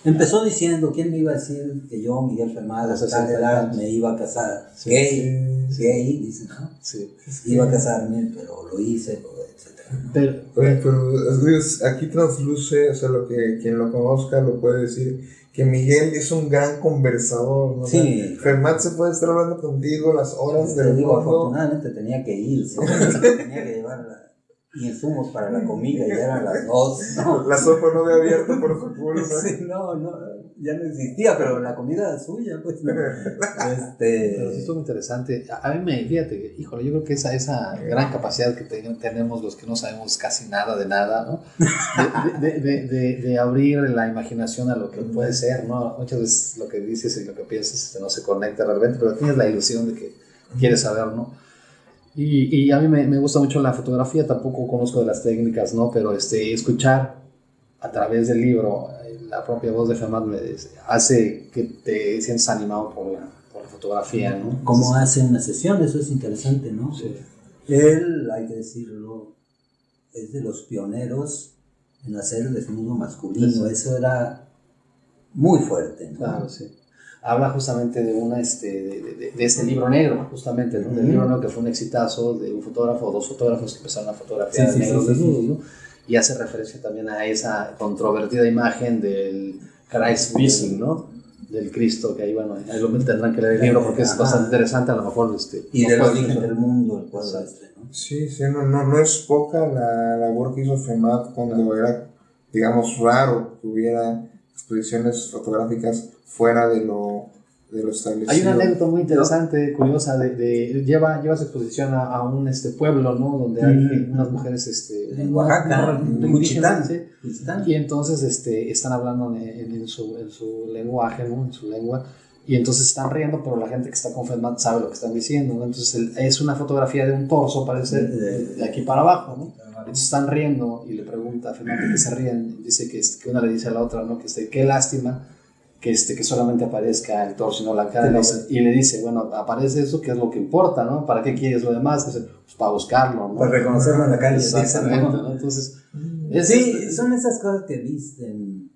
Empezó diciendo, ¿quién me iba a decir que yo, Miguel Fermada, a tal 60 edad, me iba a casar? Sí, gay, sí. gay, dice, ¿no? Sí. Iba a casarme, pero lo hice, etc. Pero, Oye, pero es- aquí transluce, o sea, lo que quien lo conozca lo puede decir, que Miguel es un gran conversador, ¿no? Sí. Fermat se puede estar hablando contigo las horas Te del digo, mundo. afortunadamente tenía que ir, tenía que llevar la- insumos para la comida y eran las dos, ¿no? La sopa no había abierto por culpa. Sí, no, no, ya no existía, pero la comida suya, pues. Este, pero sí estuvo interesante. A, mí me, fíjate, híjole, yo creo que esa, esa gran capacidad que te- tenemos los que no sabemos casi nada de nada, ¿no? De, de, de, abrir la imaginación a lo que puede ser, ¿no? Muchas veces lo que dices y lo que piensas este, no se conecta realmente, pero tienes la ilusión de que quieres saber, ¿no? Y, y a mí me, me gusta mucho la fotografía, tampoco conozco de las técnicas, ¿no? Pero este, escuchar a través del libro la propia voz de Fermat me dice- hace que te sientas animado por la, por la fotografía, ¿no? ¿Cómo hace una sesión? Eso es interesante, ¿no? Sí. Él, hay que decirlo, es de los pioneros en hacer el desnudo masculino. Sí. Eso era muy fuerte, ¿no? Claro, sí. Habla justamente de una, este, de, de, de este libro negro, justamente, ¿no? Del Ujú. libro negro que fue un exitazo de un fotógrafo o dos fotógrafos que empezaron a fotografiar Sí, negros desnudos. ¿no? Y hace referencia también a esa controvertida imagen del Christ Missing, ¿no? Del Cristo, que ahí, bueno, ahí lo tendrán que leer el libro porque es Ajá. bastante interesante, a lo mejor, este... Y del origen del mundo, el cuadro este, ¿no? Sí, sí, no, no, no es poca la labor que hizo FEMAT cuando era, digamos, raro que hubiera exposiciones fotográficas fuera de lo, de lo establecido. Hay una anécdota muy interesante, curiosa, de, de- lleva, lleva su exposición a, a un este, pueblo, ¿no? Donde hay Mm. unas mujeres, este... En Oaxaca, en sí. Y entonces este, están hablando en, en- su, en su lenguaje, ¿no? En su lengua. Y entonces están riendo, pero la gente que está con FEDMAT sabe lo que están diciendo, ¿no? Entonces el- es una fotografía de un torso, parece, de, de aquí para abajo, ¿no? Entonces están riendo y le pregunta a FEDMAT de qué se ríen. Dice que, que una le dice a la otra, ¿no? Que este, qué lástima que, este, que solamente aparezca el torso y no la cara. Y le dice- Y le dice, bueno, aparece eso, que es lo que importa, ¿no? ¿Para qué quieres lo demás? Dice, pues para buscarlo, ¿no? Para reconocerlo en la calle. Exactamente, ¿no? Entonces, es- Sí, es- son esas cosas que visten.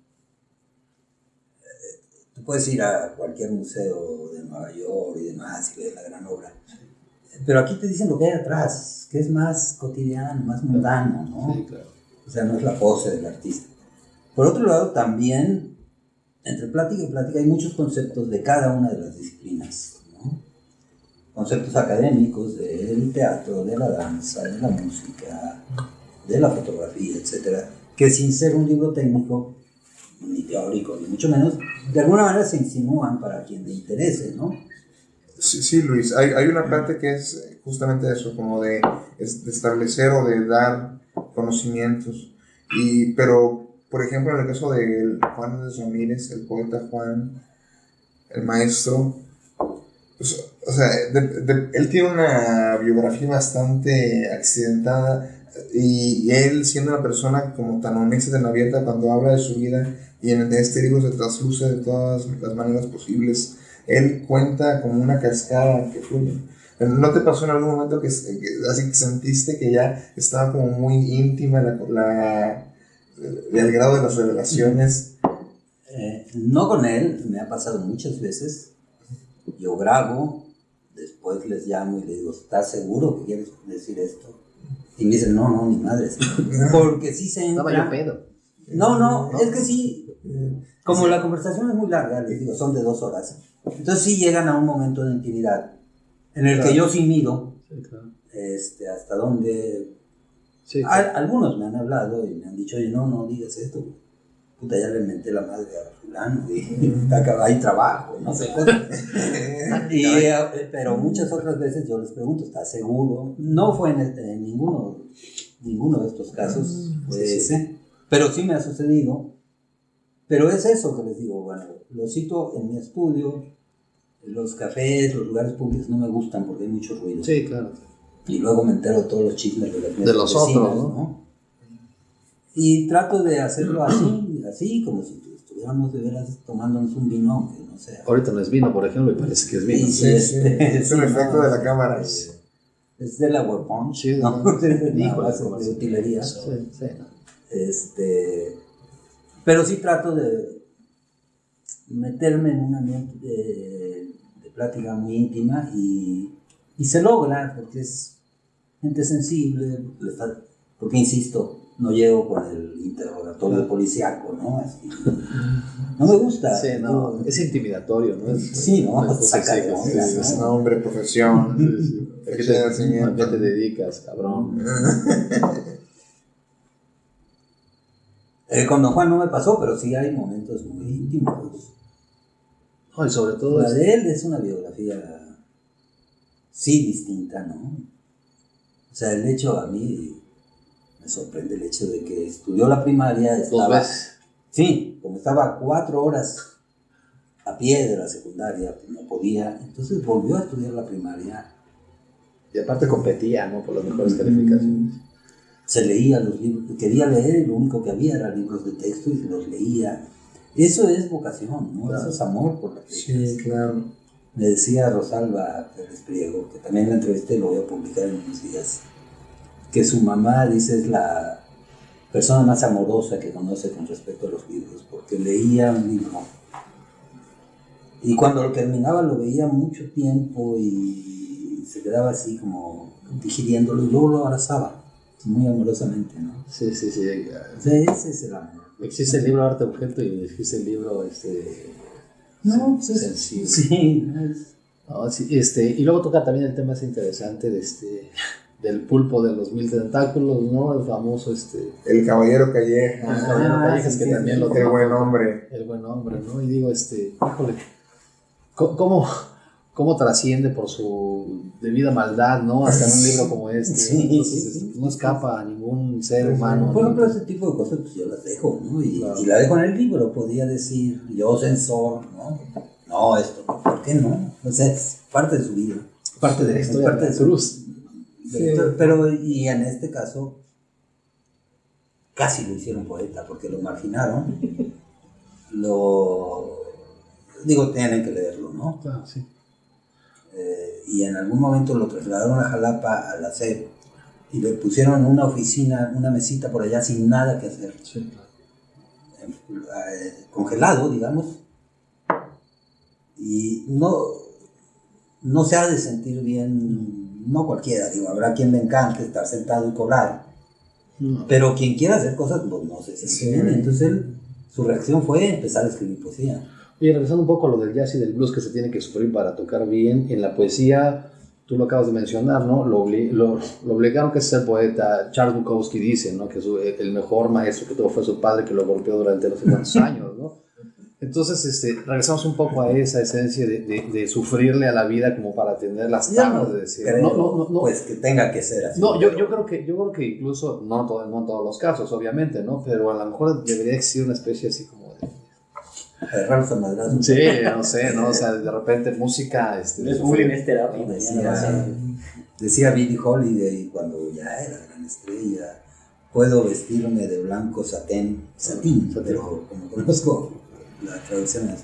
Eh, Tú puedes ir a cualquier museo de Nueva York y demás y ver la gran obra. Pero aquí te dicen lo que hay atrás, que es más cotidiano, más mundano, ¿no? Sí, claro. O sea, no es la pose del artista. Por otro lado, también, entre plática y plática, hay muchos conceptos de cada una de las disciplinas. Conceptos académicos del teatro, de la danza, de la música, de la fotografía, etcétera, que sin ser un libro técnico, ni teórico, ni mucho menos, de alguna manera se insinúan para quien le interese, ¿no? Sí, Luis, hay, hay una parte que es justamente eso, como de, de establecer o de dar conocimientos. Y, pero, por ejemplo, en el caso de Juan Ramírez, el poeta Juan, el maestro, pues, o sea, de- de- él tiene una biografía bastante accidentada y, y él siendo una persona como tan honesta, tan abierta cuando habla de su vida y en este libro se trasluce de todas las maneras posibles él cuenta como una cascada que fluye. ¿No te pasó en algún momento que, que así que sentiste que ya estaba como muy íntima la, la, el grado de las revelaciones? Eh, no con él, me ha pasado muchas veces. Yo grabo, después les llamo y les digo, ¿estás seguro que quieres decir esto? Y me dicen, no, no, ni madre. Porque sí se entra... Estaba yo pedo. No, no, es que sí, como la conversación es muy larga, les digo, son de dos horas. Entonces sí llegan a un momento de intimidad en el que yo sí mido Sí, claro. este, hasta dónde... Sí, Al- algunos me han hablado y me han dicho, oye, no, no digas esto. Puta, ya le menté la madre a fulano hay trabajo, no sé. Y, eh, pero muchas otras veces yo les pregunto, ¿estás seguro? No fue en, este- en ninguno, ninguno de estos casos, fue ese. Pero sí me ha sucedido. Pero es eso que les digo, bueno, lo cito en mi estudio, los cafés, los lugares públicos no me gustan porque hay mucho ruido. Sí, claro. Y luego me entero de todos los chismes de, las De los vecinas, otros, ¿no? Y trato de hacerlo así, así como si estuviéramos de veras tomándonos un vino, aunque no sea. Ahorita no es vino, por ejemplo, y parece que es vino. Sí, Sí, sí, es un Sí, efecto no, de la cámara. Es, es de la Punch, Sí, ¿no? ¿no? Es de utilería. Sí, sí, no. Este, pero sí trato de meterme en un ambiente de, de plática muy íntima y, y se logra porque es gente sensible, le fa- porque insisto, no llego con el interrogatorio policíaco, ¿no? Así, no me gusta. Sí, no, es intimidatorio, ¿no? Es, Sí, ¿no? es- Saca de sí, onda, sí, ¿no? sí, Nombre, profesión. sí. ¿A qué te- Conocimiento. ¿A qué te dedicas, cabrón? Eh, con Don Juan no me pasó, pero sí hay momentos muy íntimos. No, y sobre todo, La es- de él es una biografía, sí, distinta, ¿no? O sea, el hecho a mí me sorprende el hecho de que estudió la primaria, dos estaba, veces. sí, como estaba cuatro horas a pie de la secundaria, pues no podía, entonces volvió a estudiar la primaria, Y aparte competía, ¿no? Por las mejores calificaciones. se leía los libros, quería leer y lo único que había eran libros de texto y se los leía. Eso es vocación, ¿no? Claro. Eso es amor por la Sí, claro. Me decía Rosalba Pérez Priego, que también la entrevisté y lo voy a publicar en unos días, que su mamá, dice, es la persona más amorosa que conoce con respecto a los libros, porque leía un libro y cuando lo terminaba lo veía mucho tiempo y se quedaba así como digiriéndolo y luego lo abrazaba muy amorosamente, ¿no? Sí, sí, sí. Ese es el amor. Existe el libro Arte Objeto y existe el libro este, No, pues es- sensible. Sí, no es- No, sí, este, y luego toca también el tema ese interesante de este, del pulpo de los mil tentáculos, ¿no? El famoso, este, El caballero Calleja. el caballero Ah, Callejas, sí, que sí, también sí. lo El buen hombre. el buen hombre, ¿no? Y digo, este, híjole, ¿cómo, cómo, trasciende por su debida maldad, ¿no? Hasta en un libro como este. Sí, Entonces, sí, este, sí. no escapa a ningún ser humano. Por ejemplo, ese tipo de cosas pues yo las dejo, ¿no? Y, Claro. y la dejo en el libro, podía decir, yo censor, ¿no? No, esto, ¿por qué no? O sea, es parte de su vida. parte de la Es historia parte de de la su- cruz. Pero, pero, y en este caso, casi lo hicieron poeta, porque lo marginaron. Lo. Digo, tienen que leerlo, ¿no? Claro, sí. Eh, y en algún momento lo trasladaron a Jalapa, a la y le pusieron una oficina, una mesita por allá sin nada que hacer. Sí, claro. eh, congelado, digamos, y no, no se ha de sentir bien, no cualquiera, digo, habrá quien le encante estar sentado y cobrar, No. pero quien quiera hacer cosas, pues no se siente Sí. bien. Entonces él su reacción fue empezar a escribir poesía. Y regresando un poco a lo del jazz y del blues que se tiene que sufrir para tocar bien, en la poesía, tú lo acabas de mencionar, ¿no? Lo, lo, lo obligaron que ser poeta. Charles Bukowski dice, ¿no? Que su, el mejor maestro que tuvo fue su padre, que lo golpeó durante los 50 años, ¿no? Entonces, este, regresamos un poco a esa esencia de, de, de sufrirle a la vida como para tener las tablas de decir. Creo, no, no, no, Pues que tenga que ser así. No, yo, yo, creo que, yo creo que incluso, no, todo, no en todos los casos, obviamente, ¿no? Pero a lo mejor debería existir una especie así como de... Agarrarlos a madrazos. Sí, no sé, ¿no? O sea, de repente música... Este, de Bullying es terapia. Decía, decía Billie Holiday cuando ya era gran estrella, puedo vestirme de blanco satén, satín, pero como conozco la traducción es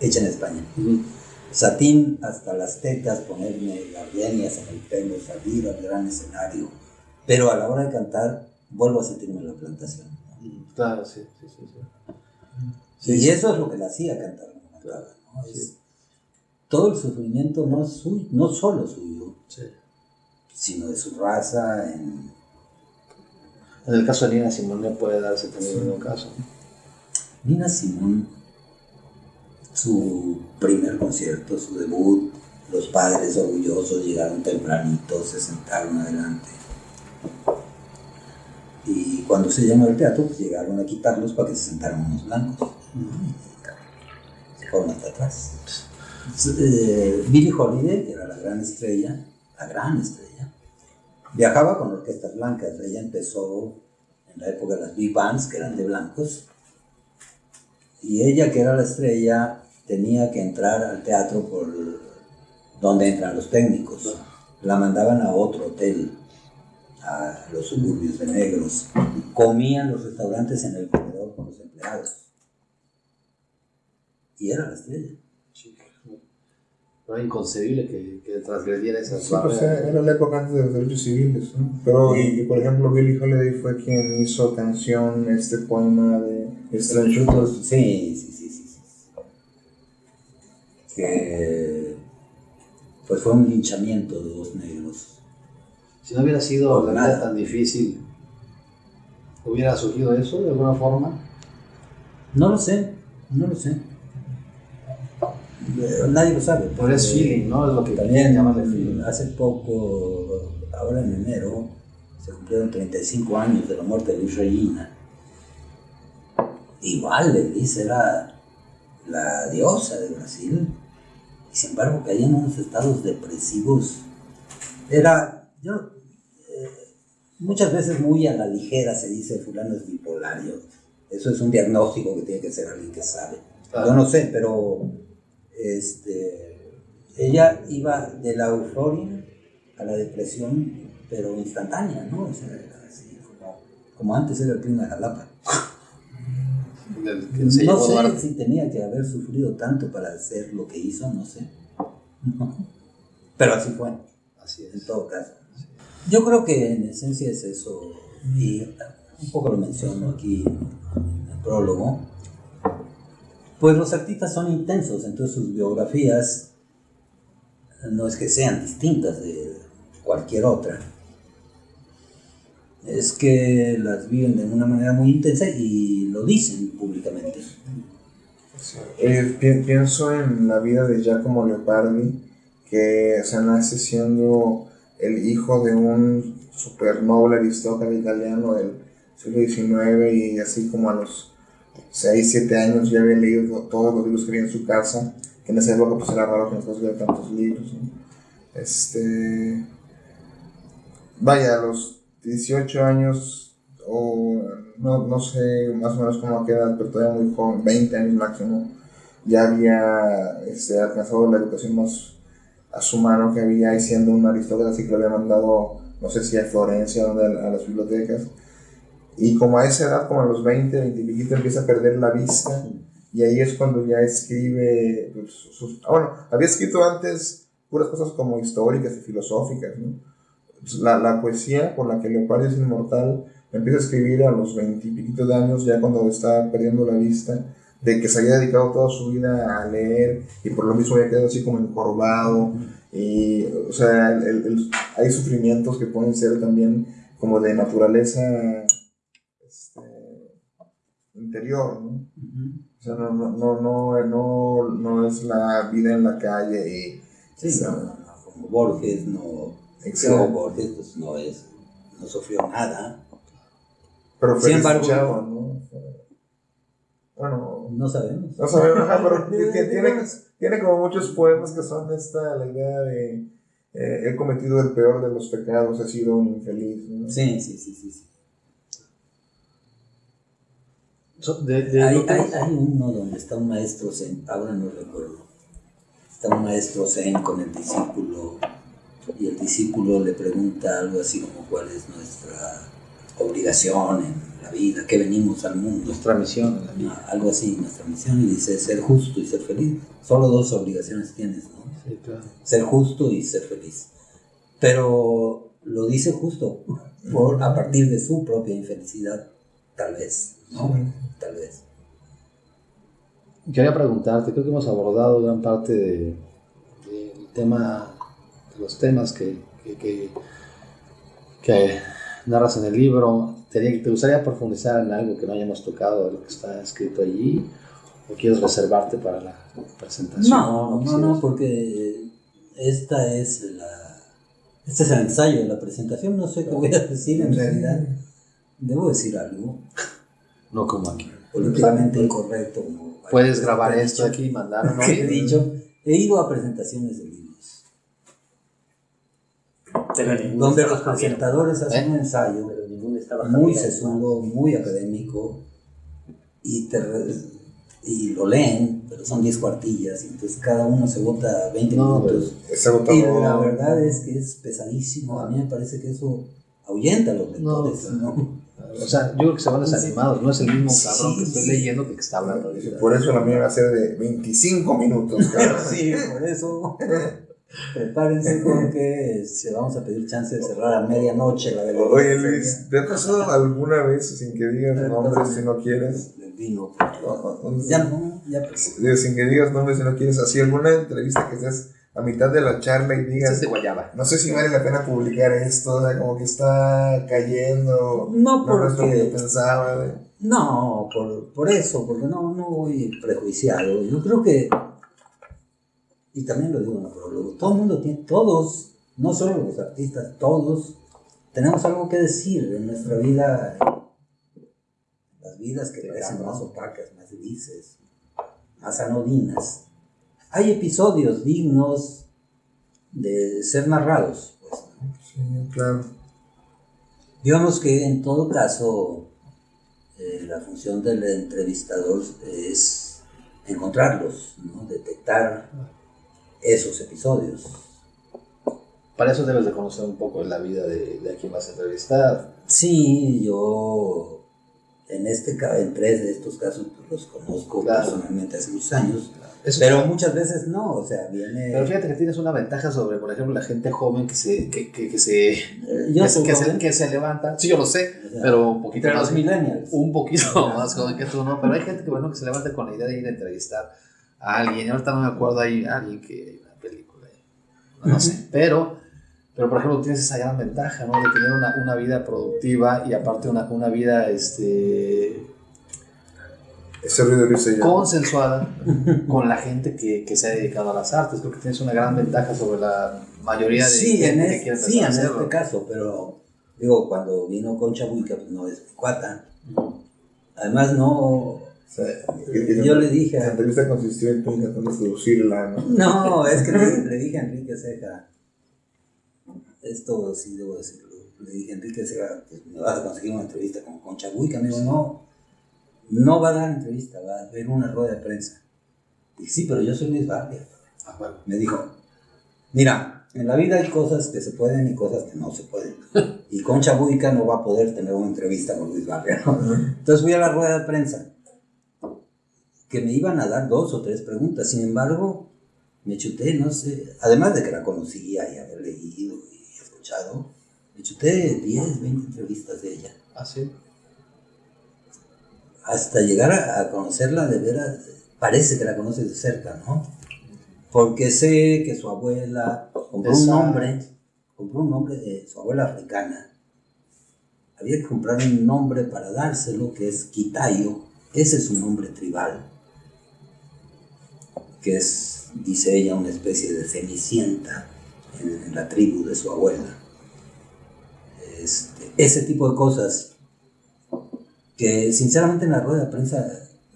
hecha en España. Uh -huh. Satín hasta las tetas, ponerme gardenias en el pelo, salir al gran escenario. Pero a la hora de cantar, vuelvo a sentirme en la plantación. Claro, sí, sí, sí. sí. Sí y eso es lo que le hacía cantar. Claro, ¿no? es, todo el sufrimiento no es suyo, no solo suyo, sino de su raza. En, en el caso de Nina Simón no puede darse también un caso. Nina Simón, su primer concierto, su debut, los padres orgullosos llegaron tempranito, se sentaron adelante. Y cuando se llenó el teatro, pues llegaron a quitarlos para que se sentaran unos blancos. Se fueron hasta atrás. Eh, Billie Holiday, que era la gran estrella, la gran estrella, viajaba con orquestas blancas. Ella empezó en la época de las big bands, que eran de blancos, y ella, que era la estrella, tenía que entrar al teatro por donde entran los técnicos. La mandaban a otro hotel, a los suburbios de negros. Comían los restaurantes en el comedor con los empleados. Y era la estrella. Era inconcebible que, que transgrediera esas sí, pues era la época antes de los derechos civiles, ¿no? Pero, y, y, por ejemplo, Billie Holiday fue quien hizo canción, este poema de Estranchutos. Sí, sí, sí, sí, sí. Que pues fue un linchamiento de dos negros. Si no hubiera sido la vida tan difícil, ¿hubiera surgido eso de alguna forma? No lo sé, no lo sé. Nadie lo sabe. Pero es feeling, ¿no? Es lo que también llaman feeling. Hace poco, ahora en enero, se cumplieron 35 años de la muerte de Luis Regina. Igual Elis era la diosa de Brasil. Y sin embargo caía en unos estados depresivos. Era, yo, eh, muchas veces muy a la ligera se dice fulano es bipolario. Eso es un diagnóstico que tiene que ser alguien que sabe. Claro. Yo no sé, pero este, ella iba de la euforia a la depresión, pero instantánea, ¿no? O sea, así, como, como, antes era el clima de Jalapa. No sé Duarte. si tenía que haber sufrido tanto para hacer lo que hizo, no sé. Pero así fue. Así es. En todo caso. Yo creo que en esencia es eso, y un poco lo menciono aquí en el prólogo pues los artistas son intensos, entonces sus biografías no es que sean distintas de cualquier otra, es que las viven de una manera muy intensa y lo dicen públicamente. Eh, pienso en la vida de Giacomo Leopardi, que se nace siendo el hijo de un super noble aristócrata italiano del siglo XIX y así como a los 6, 7 años ya había leído todos los libros que había en su casa, que en esa época pues era raro que nosotros tantos libros. Este, vaya, a los 18 años, o no, no sé más o menos cómo queda, pero todavía muy joven, 20 años máximo, ya había este, alcanzado la educación más a su mano que había, y siendo un aristócrata, así que lo había mandado, no sé si a Florencia, donde, a las bibliotecas y como a esa edad, como a los 20, 20 y piquito, empieza a perder la vista. Y ahí es cuando ya escribe. Pues, sus, ah, bueno, había escrito antes puras cosas como históricas y filosóficas. ¿no? Pues la, la, poesía por la que Leopardi es inmortal empieza a escribir a los 20 y piquito de años, ya cuando está perdiendo la vista. De que se había dedicado toda su vida a leer y por lo mismo había quedado así como encorvado. Y, o sea, el, el, hay sufrimientos que pueden ser también como de naturaleza interior, ¿no? O sea, no, no, no, no, no, no es la vida en la calle y... Sí, o sea, no, no, como Borges, no. Exacto. Borges, pues no es. No sufrió nada. Pero fue Sin embargo- desdichado, ¿no? Bueno, No sabemos. no sabemos, pero tiene, tiene como muchos poemas que son esta, la idea de eh, he cometido el peor de los pecados, he sido un infeliz, ¿no? Sí, sí, sí, sí. sí. So- de- de Hay, hay, hay uno donde está un maestro zen, ahora no recuerdo. Está un maestro zen con el discípulo y el discípulo le pregunta algo así como cuál es nuestra obligación en la vida, que venimos al mundo. nuestra misión en la vida. Ah, Algo así, nuestra misión, y dice ser justo y ser feliz. Solo dos obligaciones tienes, ¿no? Sí, claro. Ser justo y ser feliz. Pero lo dice justo por, a partir de su propia infelicidad, tal vez, ¿no? Tal vez. Quería preguntarte, creo que hemos abordado gran parte de, del tema, de los temas que, que, que- que narras en el libro. ¿Te, te gustaría profundizar en algo que no hayamos tocado de lo que está escrito allí? ¿O quieres reservarte para la presentación? No, no, no, porque esta es la. Este es el ensayo de la presentación. No sé qué voy a decir en realidad. Debo decir algo No como aquí. políticamente incorrecto. como Puedes grabar esto dicho. aquí y mandarlo. que he dicho. He ido a presentaciones de libros donde los presentadores hacen un ensayo Pero ninguno estaba muy sesudo, muy académico y, te re- y lo leen, pero son 10 cuartillas y entonces cada uno se vota 20 No, minutos. Y la verdad es que es pesadísimo. A mí me parece que eso ahuyenta a los lectores. No, ¿no? O sea, yo creo que se van desanimados. No es el mismo Sí, cabrón que estoy sí. leyendo que que está hablando. Ahorita. Por eso la mía va a ser de 25 minutos, cabrón. Sí, por eso prepárense porque se vamos a pedir chance de cerrar a medianoche la galería. Oye Luis, ¿te ha pasado alguna vez sin que digas nombres si no quieres? Vino. Ya no, ya pues. Sin que digas nombres si no quieres, así alguna entrevista que estés a mitad de la charla y digas, no sé si vale la pena publicar esto, o sea, como que está cayendo, No, no es lo que porque. yo pensaba. güey. No, por, por eso, porque no, no voy prejuiciado. Yo creo que, y también lo digo en el prólogo, todo el mundo tiene, todos, no solo los artistas, todos tenemos algo que decir en nuestra vida, las vidas que parecen más opacas, más grises, más anodinas. Hay episodios dignos de ser narrados, pues. ¿no? Sí, claro. Digamos que en todo caso, eh, la función del entrevistador es encontrarlos, ¿no? detectar esos episodios. Para eso debes de conocer un poco la vida de, de a quien vas a entrevistar. Sí, yo en este en tres de estos casos pues, los conozco Claro. personalmente hace muchos años, Eso pero muchas veces no, o sea, viene... Pero fíjate que tienes una ventaja sobre, por ejemplo, la gente joven que se, que, que, que se, eh, yo que, se, joven, que se levanta. Sí, yo lo sé, o sea, pero un poquito más. los millennials. Un poquito más joven que tú, ¿no? Pero hay gente que, bueno, que se levanta con la idea de ir a entrevistar a alguien. Y ahorita no me acuerdo, hay alguien que hay una película, no sé. Pero, pero, por ejemplo, tienes esa gran ventaja, ¿no? De tener una, una vida productiva y aparte una, una vida, este Ese ruido lo hice yo. consensuada con la gente que, que se ha dedicado a las artes. Creo que tienes una gran ventaja sobre la mayoría de Sí, en, gente que es- quiere sí, en este caso, pero digo, cuando vino Concha Buica, pues no es cuata. Además, no. O sea, Yo le dije La entrevista consistió en tú intentando seducirla, ¿no? No, es que le, le dije a Enrique Ceja. Esto sí debo decirlo. Le dije a Enrique Ceja, pues me vas a conseguir una entrevista con Concha Buica. Me dijo, no, no va a dar entrevista, va a haber una rueda de prensa. Dije, sí, pero yo soy Luis Barria. Ah, bueno. me dijo, mira, en la vida hay cosas que se pueden y cosas que no se pueden. Y Concha Buica no va a poder tener una entrevista con Luis Barria. ¿no? Entonces fui a la rueda de prensa, que me iban a dar dos o tres preguntas. Sin embargo, me chuté, no sé, además de que la conocía y haber leído y escuchado, me chuté 10, 20 entrevistas de ella. Ah, sí. Hasta llegar a, a conocerla de veras, parece que la conoces de cerca, ¿no? Porque sé que su abuela compró un nombre, compró un nombre de su abuela africana. Había que comprar un nombre para dárselo, que es Quitayo, ese es su nombre tribal, que es, dice ella, una especie de cenicienta en, en la tribu de su abuela. Este, ese tipo de cosas que sinceramente en la rueda de prensa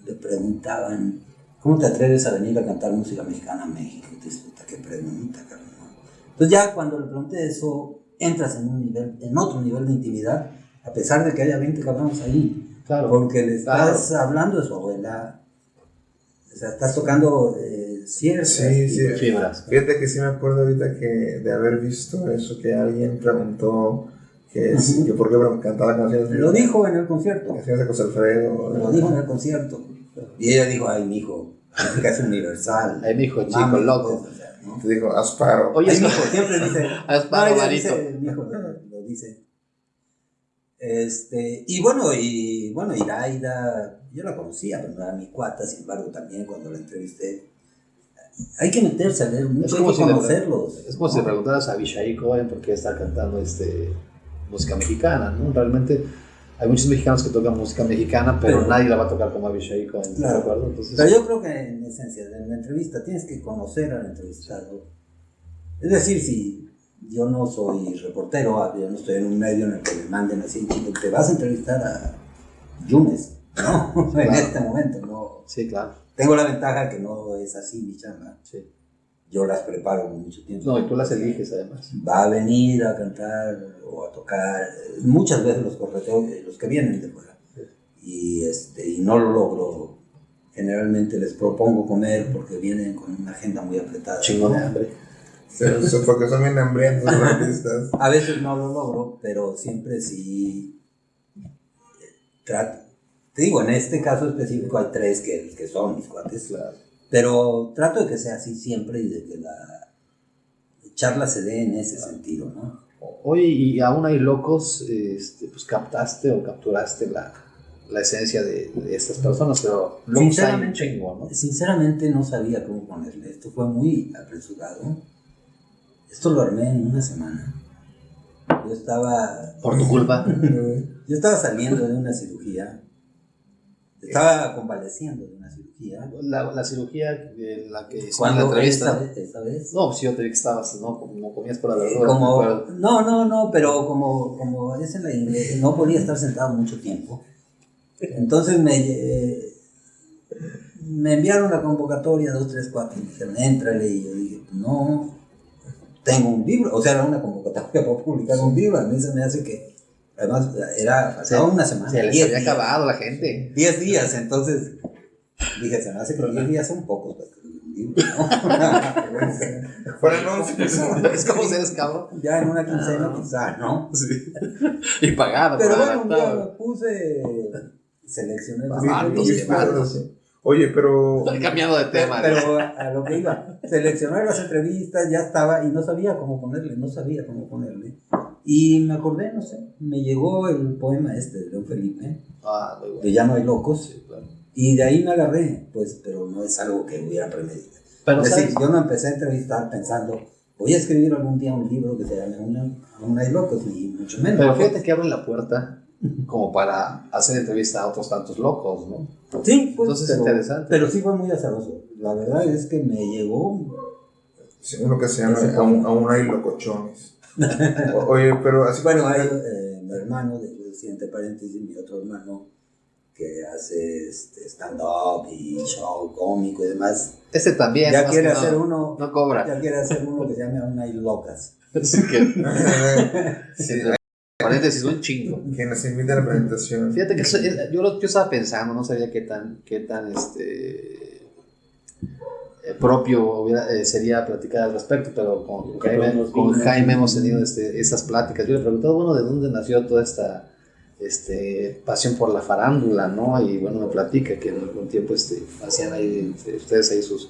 le preguntaban, ¿cómo te atreves a venir a cantar música mexicana a México? Puta, qué pregunta, cabrón. Entonces ya cuando le pregunté eso, entras en un nivel, en otro nivel de intimidad, a pesar de que haya 20 cabrones ahí. Claro. Porque le estás hablando de su abuela, o sea, estás tocando eh, ciertas Sí, sí. Fibras. Fíjate que sí me acuerdo ahorita que de haber visto eso, que alguien preguntó que, Ujú. que por qué cantaba canciones Lo dijo en el concierto. canciones de José Alfredo. Lo dijo en el concierto. Y ella dijo, ay, la música es universal. Ay, mijo, chico, Mames, loco. pues, o sea, ¿no? Te dijo Asparo. Oye, es- mijo, siempre dice. Asparo, mijo, lo dice. Este, y bueno, y bueno, Iraida, yo la conocía, pero no era mi cuata, sin embargo, también cuando la entrevisté, hay que meterse a leer mucho, Es hay que si le- conocerlos. Es como si le preguntaras a Abishai Cohen por qué está cantando este, música mexicana, ¿no? Realmente hay muchos mexicanos que tocan música mexicana, pero, Pero- nadie la va a tocar como Abishai Cohen, ¿estás Claro. de acuerdo? Entonces, Pero yo creo que en esencia, en la entrevista tienes que conocer al entrevistado. Es decir, si yo no soy reportero, ah, yo no estoy en un medio en el que me manden así, te vas a entrevistar a Yunes, ¿no? en este momento, no. sí, claro. Tengo la ventaja que no es así mi chamba. Sí. Yo las preparo con mucho tiempo. No, y tú las eliges además. Va a venir a cantar o a tocar, muchas veces los correteo, eh, los que vienen de fuera. Y, este, y no lo logro. Generalmente les propongo comer porque vienen con una agenda muy apretada. Chingón de hambre. Porque son bien hambrientos los artistas. A veces no lo logro, pero siempre sí eh, trato. Te digo, en este caso específico hay tres que, que son mis cuates. Claro. Pero trato de que sea así siempre y de que la charla se dé en ese sentido, ¿no? Oye, y aún hay locos, este, pues captaste o capturaste la, la esencia de, de estas personas, pero Sinceramente, chingo, ¿no? Sinceramente no sabía cómo ponerle. Esto fue muy apresurado. Esto lo armé en una semana. Yo estaba, Por tu culpa. yo estaba saliendo de una cirugía. Estaba convaleciendo de una cirugía. La, la cirugía en la que la Cuando entrevista. esta vez, esta vez No, pues yo te vi que estabas, ¿no? Como comías por la Eh, verdura. como, no, no, no, pero como, como es en la inglés, no podía estar sentado mucho tiempo. Entonces me, eh, me enviaron la convocatoria, dos, tres, cuatro, y me dijeron, éntrale, y yo dije, no, tengo un libro, o sea, era una convocatoria para publicar un libro, a mí se me hace que, además, era, una semana. Se les diez había días. acabado la gente. 10 días, entonces dije, se me hace que 10 días son pocos para escribir un libro, ¿no? Fueron 11. Es como ser esclavo. ya en una quincena, quizá, ¿no? Y pagado. Pero bueno, un día me puse, seleccioné Sí, vatos. Oye, pero. Estoy cambiando de tema. pero a lo que iba, seleccioné las entrevistas, ya estaba, y no sabía cómo ponerle, no sabía cómo ponerle. Y me acordé, no sé, me llegó el poema este de León Felipe, Ah, muy bueno. de Ya no hay locos, Sí, claro. Y de ahí me agarré, pues, pero no es algo que hubiera premeditado. Pero, es decir, yo no empecé a entrevistar pensando, voy a escribir algún día un libro que se llame Una, Aún hay locos, ni mucho menos. Pero fíjate que abre la puerta como para hacer entrevista a otros tantos locos, ¿no? Sí, pues, Entonces, pero, interesante. pero sí fue muy azaroso. La verdad es que me llegó. Sí, uno que se llama Aún, aún hay locochones. Oye, pero así Bueno, hay eh, mi hermano, de siguiente paréntesis, mi otro hermano, que hace este, stand-up y show cómico y demás. Este también. ya quiere que hacer no, uno. No cobra. Ya quiere hacer uno que se llame Aún hay locas. Así que, Sí, paréntesis, un chingo. que nos invita a la presentación. Fíjate que eso- yo, lo- yo estaba pensando, no sabía qué tan, qué tan este, eh, propio hubiera- eh, sería platicar al respecto, pero con, Jaime, con. Jaime hemos tenido este, esas pláticas. Yo le he preguntado, bueno, ¿de dónde nació toda esta este, pasión por la farándula, no? Y bueno, me platica que en algún tiempo este, hacían ahí, ustedes ahí sus,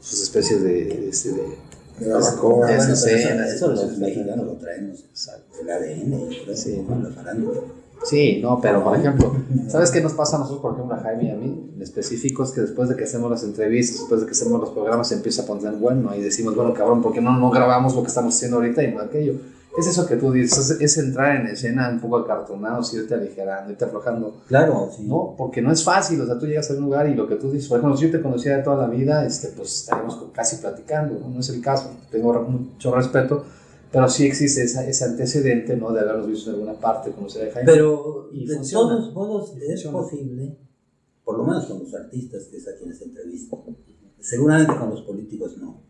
sus especies de... este, de- De barbacoa. Escenas, eso, los mexicanos lo traemos. Exacto. El ADN, creo, Sí. la farándula. Sí, no, pero por ejemplo, ¿sabes qué nos pasa a nosotros, por ejemplo, a Jaime y a mí? En específico es que después de que hacemos las entrevistas, después de que hacemos los programas, se empieza a poner bueno y decimos, bueno, cabrón, ¿por qué no, no grabamos lo que estamos haciendo ahorita y no aquello? Es eso que tú dices, es, es entrar en escena un poco acartonado, irte aligerando, irte aflojando. Claro, sí. No, porque no es fácil, o sea, tú llegas a un lugar y lo que tú dices, por ejemplo, si yo te conocía de toda la vida, este, pues estaríamos casi platicando, ¿no? No es el caso, tengo mucho respeto, pero sí existe esa, ese antecedente, ¿no? De haberlos visto en alguna parte, conocer a Jaime. Pero Y de funciona. todos modos es funciona. posible, por lo menos con los artistas, que es a quienes entrevisto. Seguramente con los políticos no,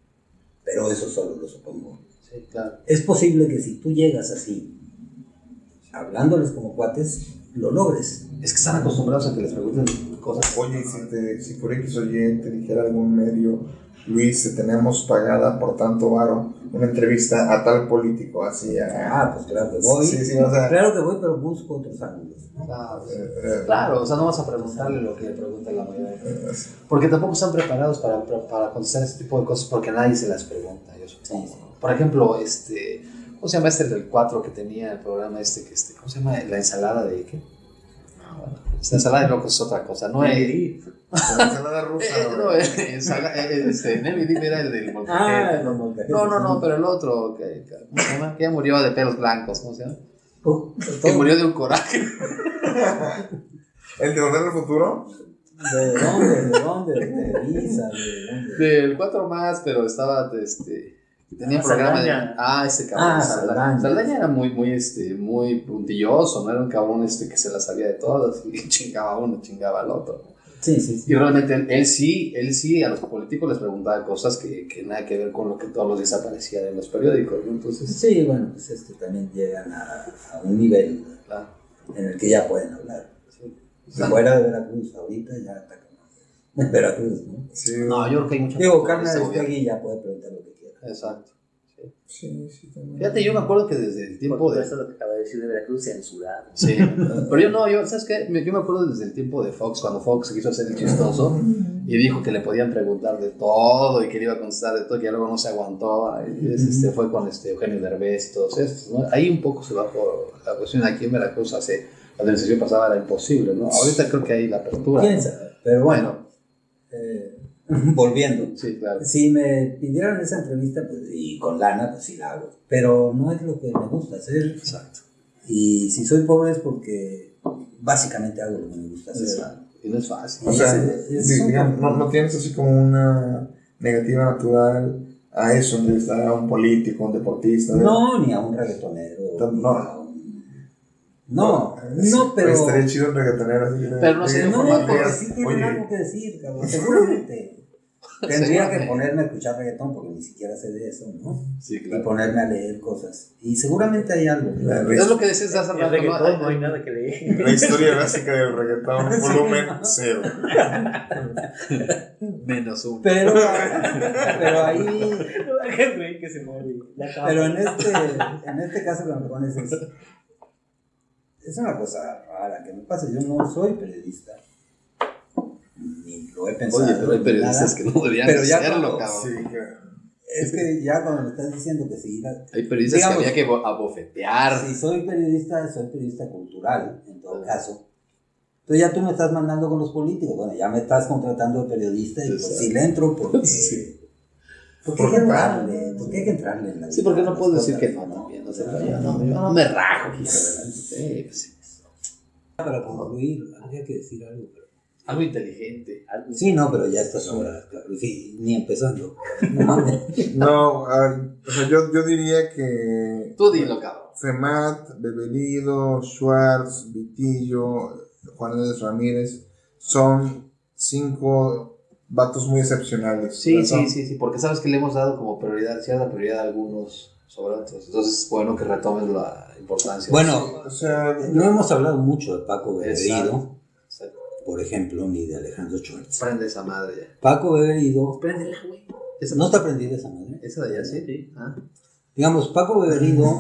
pero eso solo lo supongo. Sí, claro. Es posible que si tú llegas así, hablándoles como cuates, lo logres. Es que están acostumbrados a que les pregunten cosas. Oye, si, te, si por X o Y te dijera algún medio, Luis, te tenemos pagada por tanto varo una entrevista a tal político, así a... Ah, pues claro que voy. Sí, sí, o sea- Claro que voy, pero busco otros ángulos. ¿no? Claro, eh, o sea, no vas a preguntarle lo que le pregunta la mayoría de gente. eh, Porque tampoco están preparados para, para, para contestar ese tipo de cosas porque nadie se las pregunta, yo supongo. Sí, sí. Por ejemplo, este, ¿cómo se llama este del 4 que tenía el programa este, que este, ¿cómo se llama? La ensalada de qué? Ah, bueno, la ensalada de locos es otra cosa, no es... Eh, la ensalada rusa, no, güey. eh, eh, este, Nelly era el del Ah, molcajete. no, no, No, no, no, pero el otro, que, que- ¿cómo se llama? Que ya murió de pelos blancos, ¿cómo se llama? Uh, Que murió de un coraje. ¿El de Volver al Futuro? ¿De dónde? ¿De dónde? ¿De Televisa? ¿De dónde? Del 4 más, pero estaba, este, tenía Ah, programa de... Ah, ese cabrón. Ah, Saldaña. Saldaña. Era muy, muy, este, muy puntilloso, no era un cabrón, este, que se la sabía de todas y chingaba a uno, chingaba al otro. Sí, sí, sí. Y realmente él, él sí, él sí a los políticos les preguntaba cosas que, que nada que ver con lo que todos los días aparecía en los periódicos, ¿no? Entonces, Sí, bueno, pues es que también llegan a, a un nivel claro. en el que ya pueden hablar. sí. Si fuera de Veracruz ahorita ya está como- En Veracruz, ¿no? Sí, No, yo creo que hay mucha Digo, Carmen este. Aristegui ya puede preguntar lo que quiera. Exacto. sí, sí, también. Fíjate, yo me acuerdo que desde el tiempo de... esto lo que acaba de decir de Veracruz, censurado. Sí, pero yo no, yo, ¿sabes qué? Yo me acuerdo desde el tiempo de Fox, cuando Fox quiso hacer el chistoso y dijo que le podían preguntar de todo y que le iba a contestar de todo, que ya luego no se aguantó. Es, este, fue con este Eugenio Derbez y todos estos, ¿no? Ahí un poco se bajó la cuestión. Aquí en Veracruz hace, la administración pasada era imposible, ¿no? Ahorita creo que hay la apertura. ¿Quién ¿no? sabe? Pero bueno, volviendo. Sí, claro. Si me pidieran esa entrevista, pues, y con lana, pues sí la hago. Pero no es lo que me gusta hacer. Exacto. Y si soy pobre es porque básicamente hago lo que me gusta hacer. Exacto. Y no es fácil. O sea, Es- es digamos, no, no tienes así como una negativa natural a eso, entrevistar a un político, un deportista. ¿no? No, ni a un reggaetonero. No. ni a un- No, no, pero. Estaría chido un reggaetonero así. Pero no sería No, porque sí tienen algo que decir, cabrón. Seguramente. Tendría que ponerme a escuchar reggaetón porque ni siquiera sé de eso, ¿no? Sí, Y claro. ponerme a leer cosas. Y seguramente hay algo. La, Es lo que decías hace rato, ¿no? reggaetón no hay nada que leer. la historia básica del reggaetón, volumen cero. Menos uno. Pero, pero ahí. Que se muere. Pero en este, en este caso que me pones es. Es una cosa rara que me pasa. Yo no soy periodista. Ni lo he pensado. Oye, pero hay periodistas nada. que no deberían Pero ya hacerlo, cuando- cabrón. Sí, que- Es que ya cuando me estás diciendo que si ir a- Hay periodistas Digamos- que había que bo- abofetear. Si soy periodista, soy periodista cultural, en todo caso. Entonces ya tú me estás mandando con los políticos. Bueno, ya me estás contratando de periodista y pues sí le entro porque... Sí. Porque hay que entrarle, porque hay que entrarle en la Sí, porque vida, no puedo decir que no también. No, yo no me rajo, pues. Para concluir, habría que decir algo. pero- Algo inteligente. Algo- Sí, no, pero ya estas horas, claro, sí, ni empezando. No a ver, o sea, yo, yo diría que Tú dilo, cabrón. Femat, Bebelido, Schwartz, Vitillo, Juan Andrés Ramírez son cinco vatos muy excepcionales. Sí, ¿verdad? sí, sí, sí, porque sabes que le hemos dado como prioridad, cierta prioridad a algunos sobre otros. Entonces, bueno, que retomes la importancia. Bueno, O sea, no hemos hablado mucho de Paco. Exacto. Por ejemplo, ni de Alejandro Schwartz. Prende esa madre ya. Paco Beberido, Préndela, güey. No está prendida esa madre. esa de allá, sí. Ah. Digamos, Paco Beberido,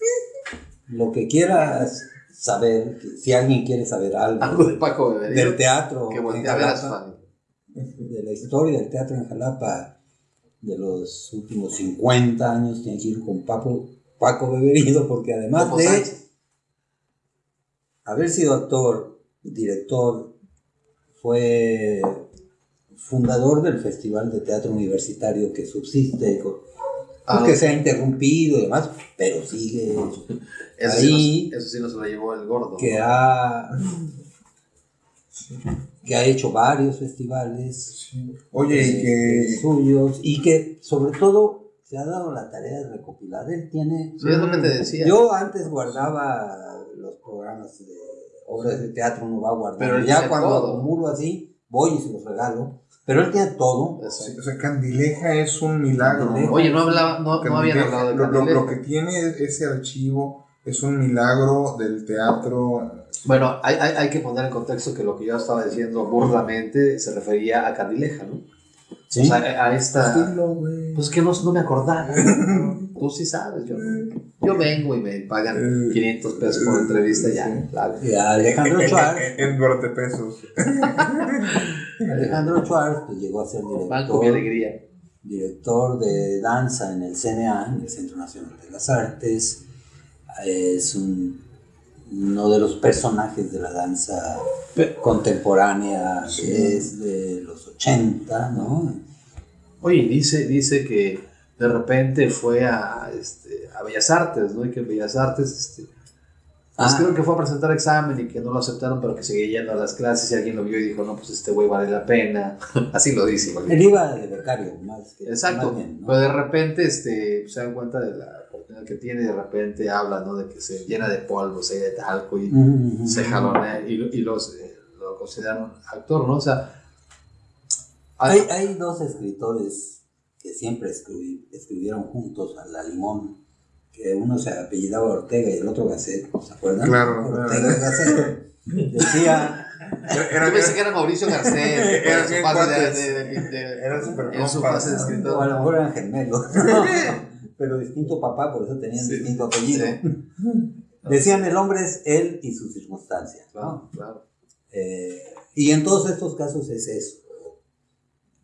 lo que quieras saber, si alguien quiere saber Algo algo de Paco Beberido. del teatro Que en voltea a ver a su Jalapa, familia. de la historia del teatro en Jalapa de los últimos 50 años, tiene que ir con Paco, Paco Beberido, porque además de Sánchez. haber sido actor, director, fue fundador del Festival de Teatro Universitario que subsiste Ah, que se ha interrumpido y demás, pero sigue, Eso, Ahí- sí nos, eso sí nos lo llevó el gordo. que ha, que ha hecho varios festivales Oye, y eh, que. suyos y que sobre todo se ha dado la tarea de recopilar. Él tiene Sí, es lo que te decía. Yo antes guardaba los programas de obras de teatro, uno va guardando. Pero él ya cuando todo. acumulo así, voy y se los regalo. Pero él tiene todo. Sí, o sea, Candileja es un milagro. Candileja. Oye, no, hablaba, no, no habían Candileja, hablado de lo, lo- Candileja. lo que tiene ese archivo es un milagro del teatro. Bueno, hay, hay, hay que poner en contexto que lo que yo estaba diciendo burdamente se refería a Candileja, ¿no? ¿sí? O sea, a esta... Güey. Pues que no, no me acordaba. Tú sí sabes, yo no. Yo vengo y me pagan Eh, 500 pesos por entrevista ya. sí. claro. Y a Alejandro Schwartz, En, 20 pesos. Alejandro Schwartz pues, llegó a ser Banco mi director, alegría. director de danza en el CNA, en el Centro Nacional de las Artes. Es un- uno de los personajes de la danza contemporánea que es de los 80, ¿no? Oye, dice, dice que de repente fue a, este, a Bellas Artes, ¿no? Y que en Bellas Artes, este, pues Ah. creo que fue a presentar examen y que no lo aceptaron, pero que seguía yendo a las clases y alguien lo vio y dijo, no, pues este güey vale la pena. Así lo dice. igual. Él iba de becario, más que Exacto, más bien, ¿no? pero de repente este, se dan cuenta de la oportunidad que tiene y de repente habla ¿no? de que se llena de polvo, se de talco y se jalonea y, lo- y los, eh, lo consideran actor, ¿no? O sea, Hay, hay dos escritores que siempre escribi- escribieron juntos a la limón, que uno se apellidaba Ortega y el otro Gasset, ¿se acuerdan? Claro, Ortega claro. y Gasset. Decía, Era, yo pensé que era Mauricio Garcés, Eran en su fase de, de- de- de- Eran súper en su fase de ¿no? o a escritor. lo mejor eran gemelos, pero distinto papá, por eso tenían Sí. distinto apellido. Sí. Decían el hombre es él y sus circunstancias. ¿no? Claro, claro. Eh, y en todos estos casos es eso.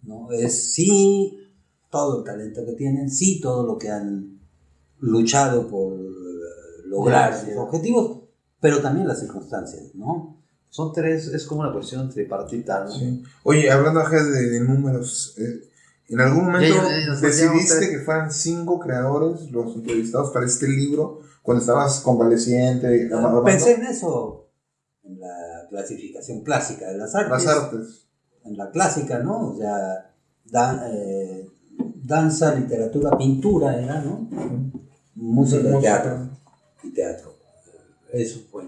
¿no? Es sí todo el talento que tienen, sí todo lo que han luchado por eh, lograr sus objetivos, pero también las circunstancias, ¿no? Son tres, es como una cuestión tripartita, ¿no? Sí. Oye, hablando de, de números, eh, ¿en algún momento Ya, ya, decidiste que fueran cinco creadores los entrevistados para este libro cuando estabas convaleciente? Pensé en eso, en la clasificación clásica de las artes. Las artes. En la clásica, ¿no? O sea, dan- eh, danza, literatura, pintura era, ¿no? Música teatro. Y teatro. Eso fue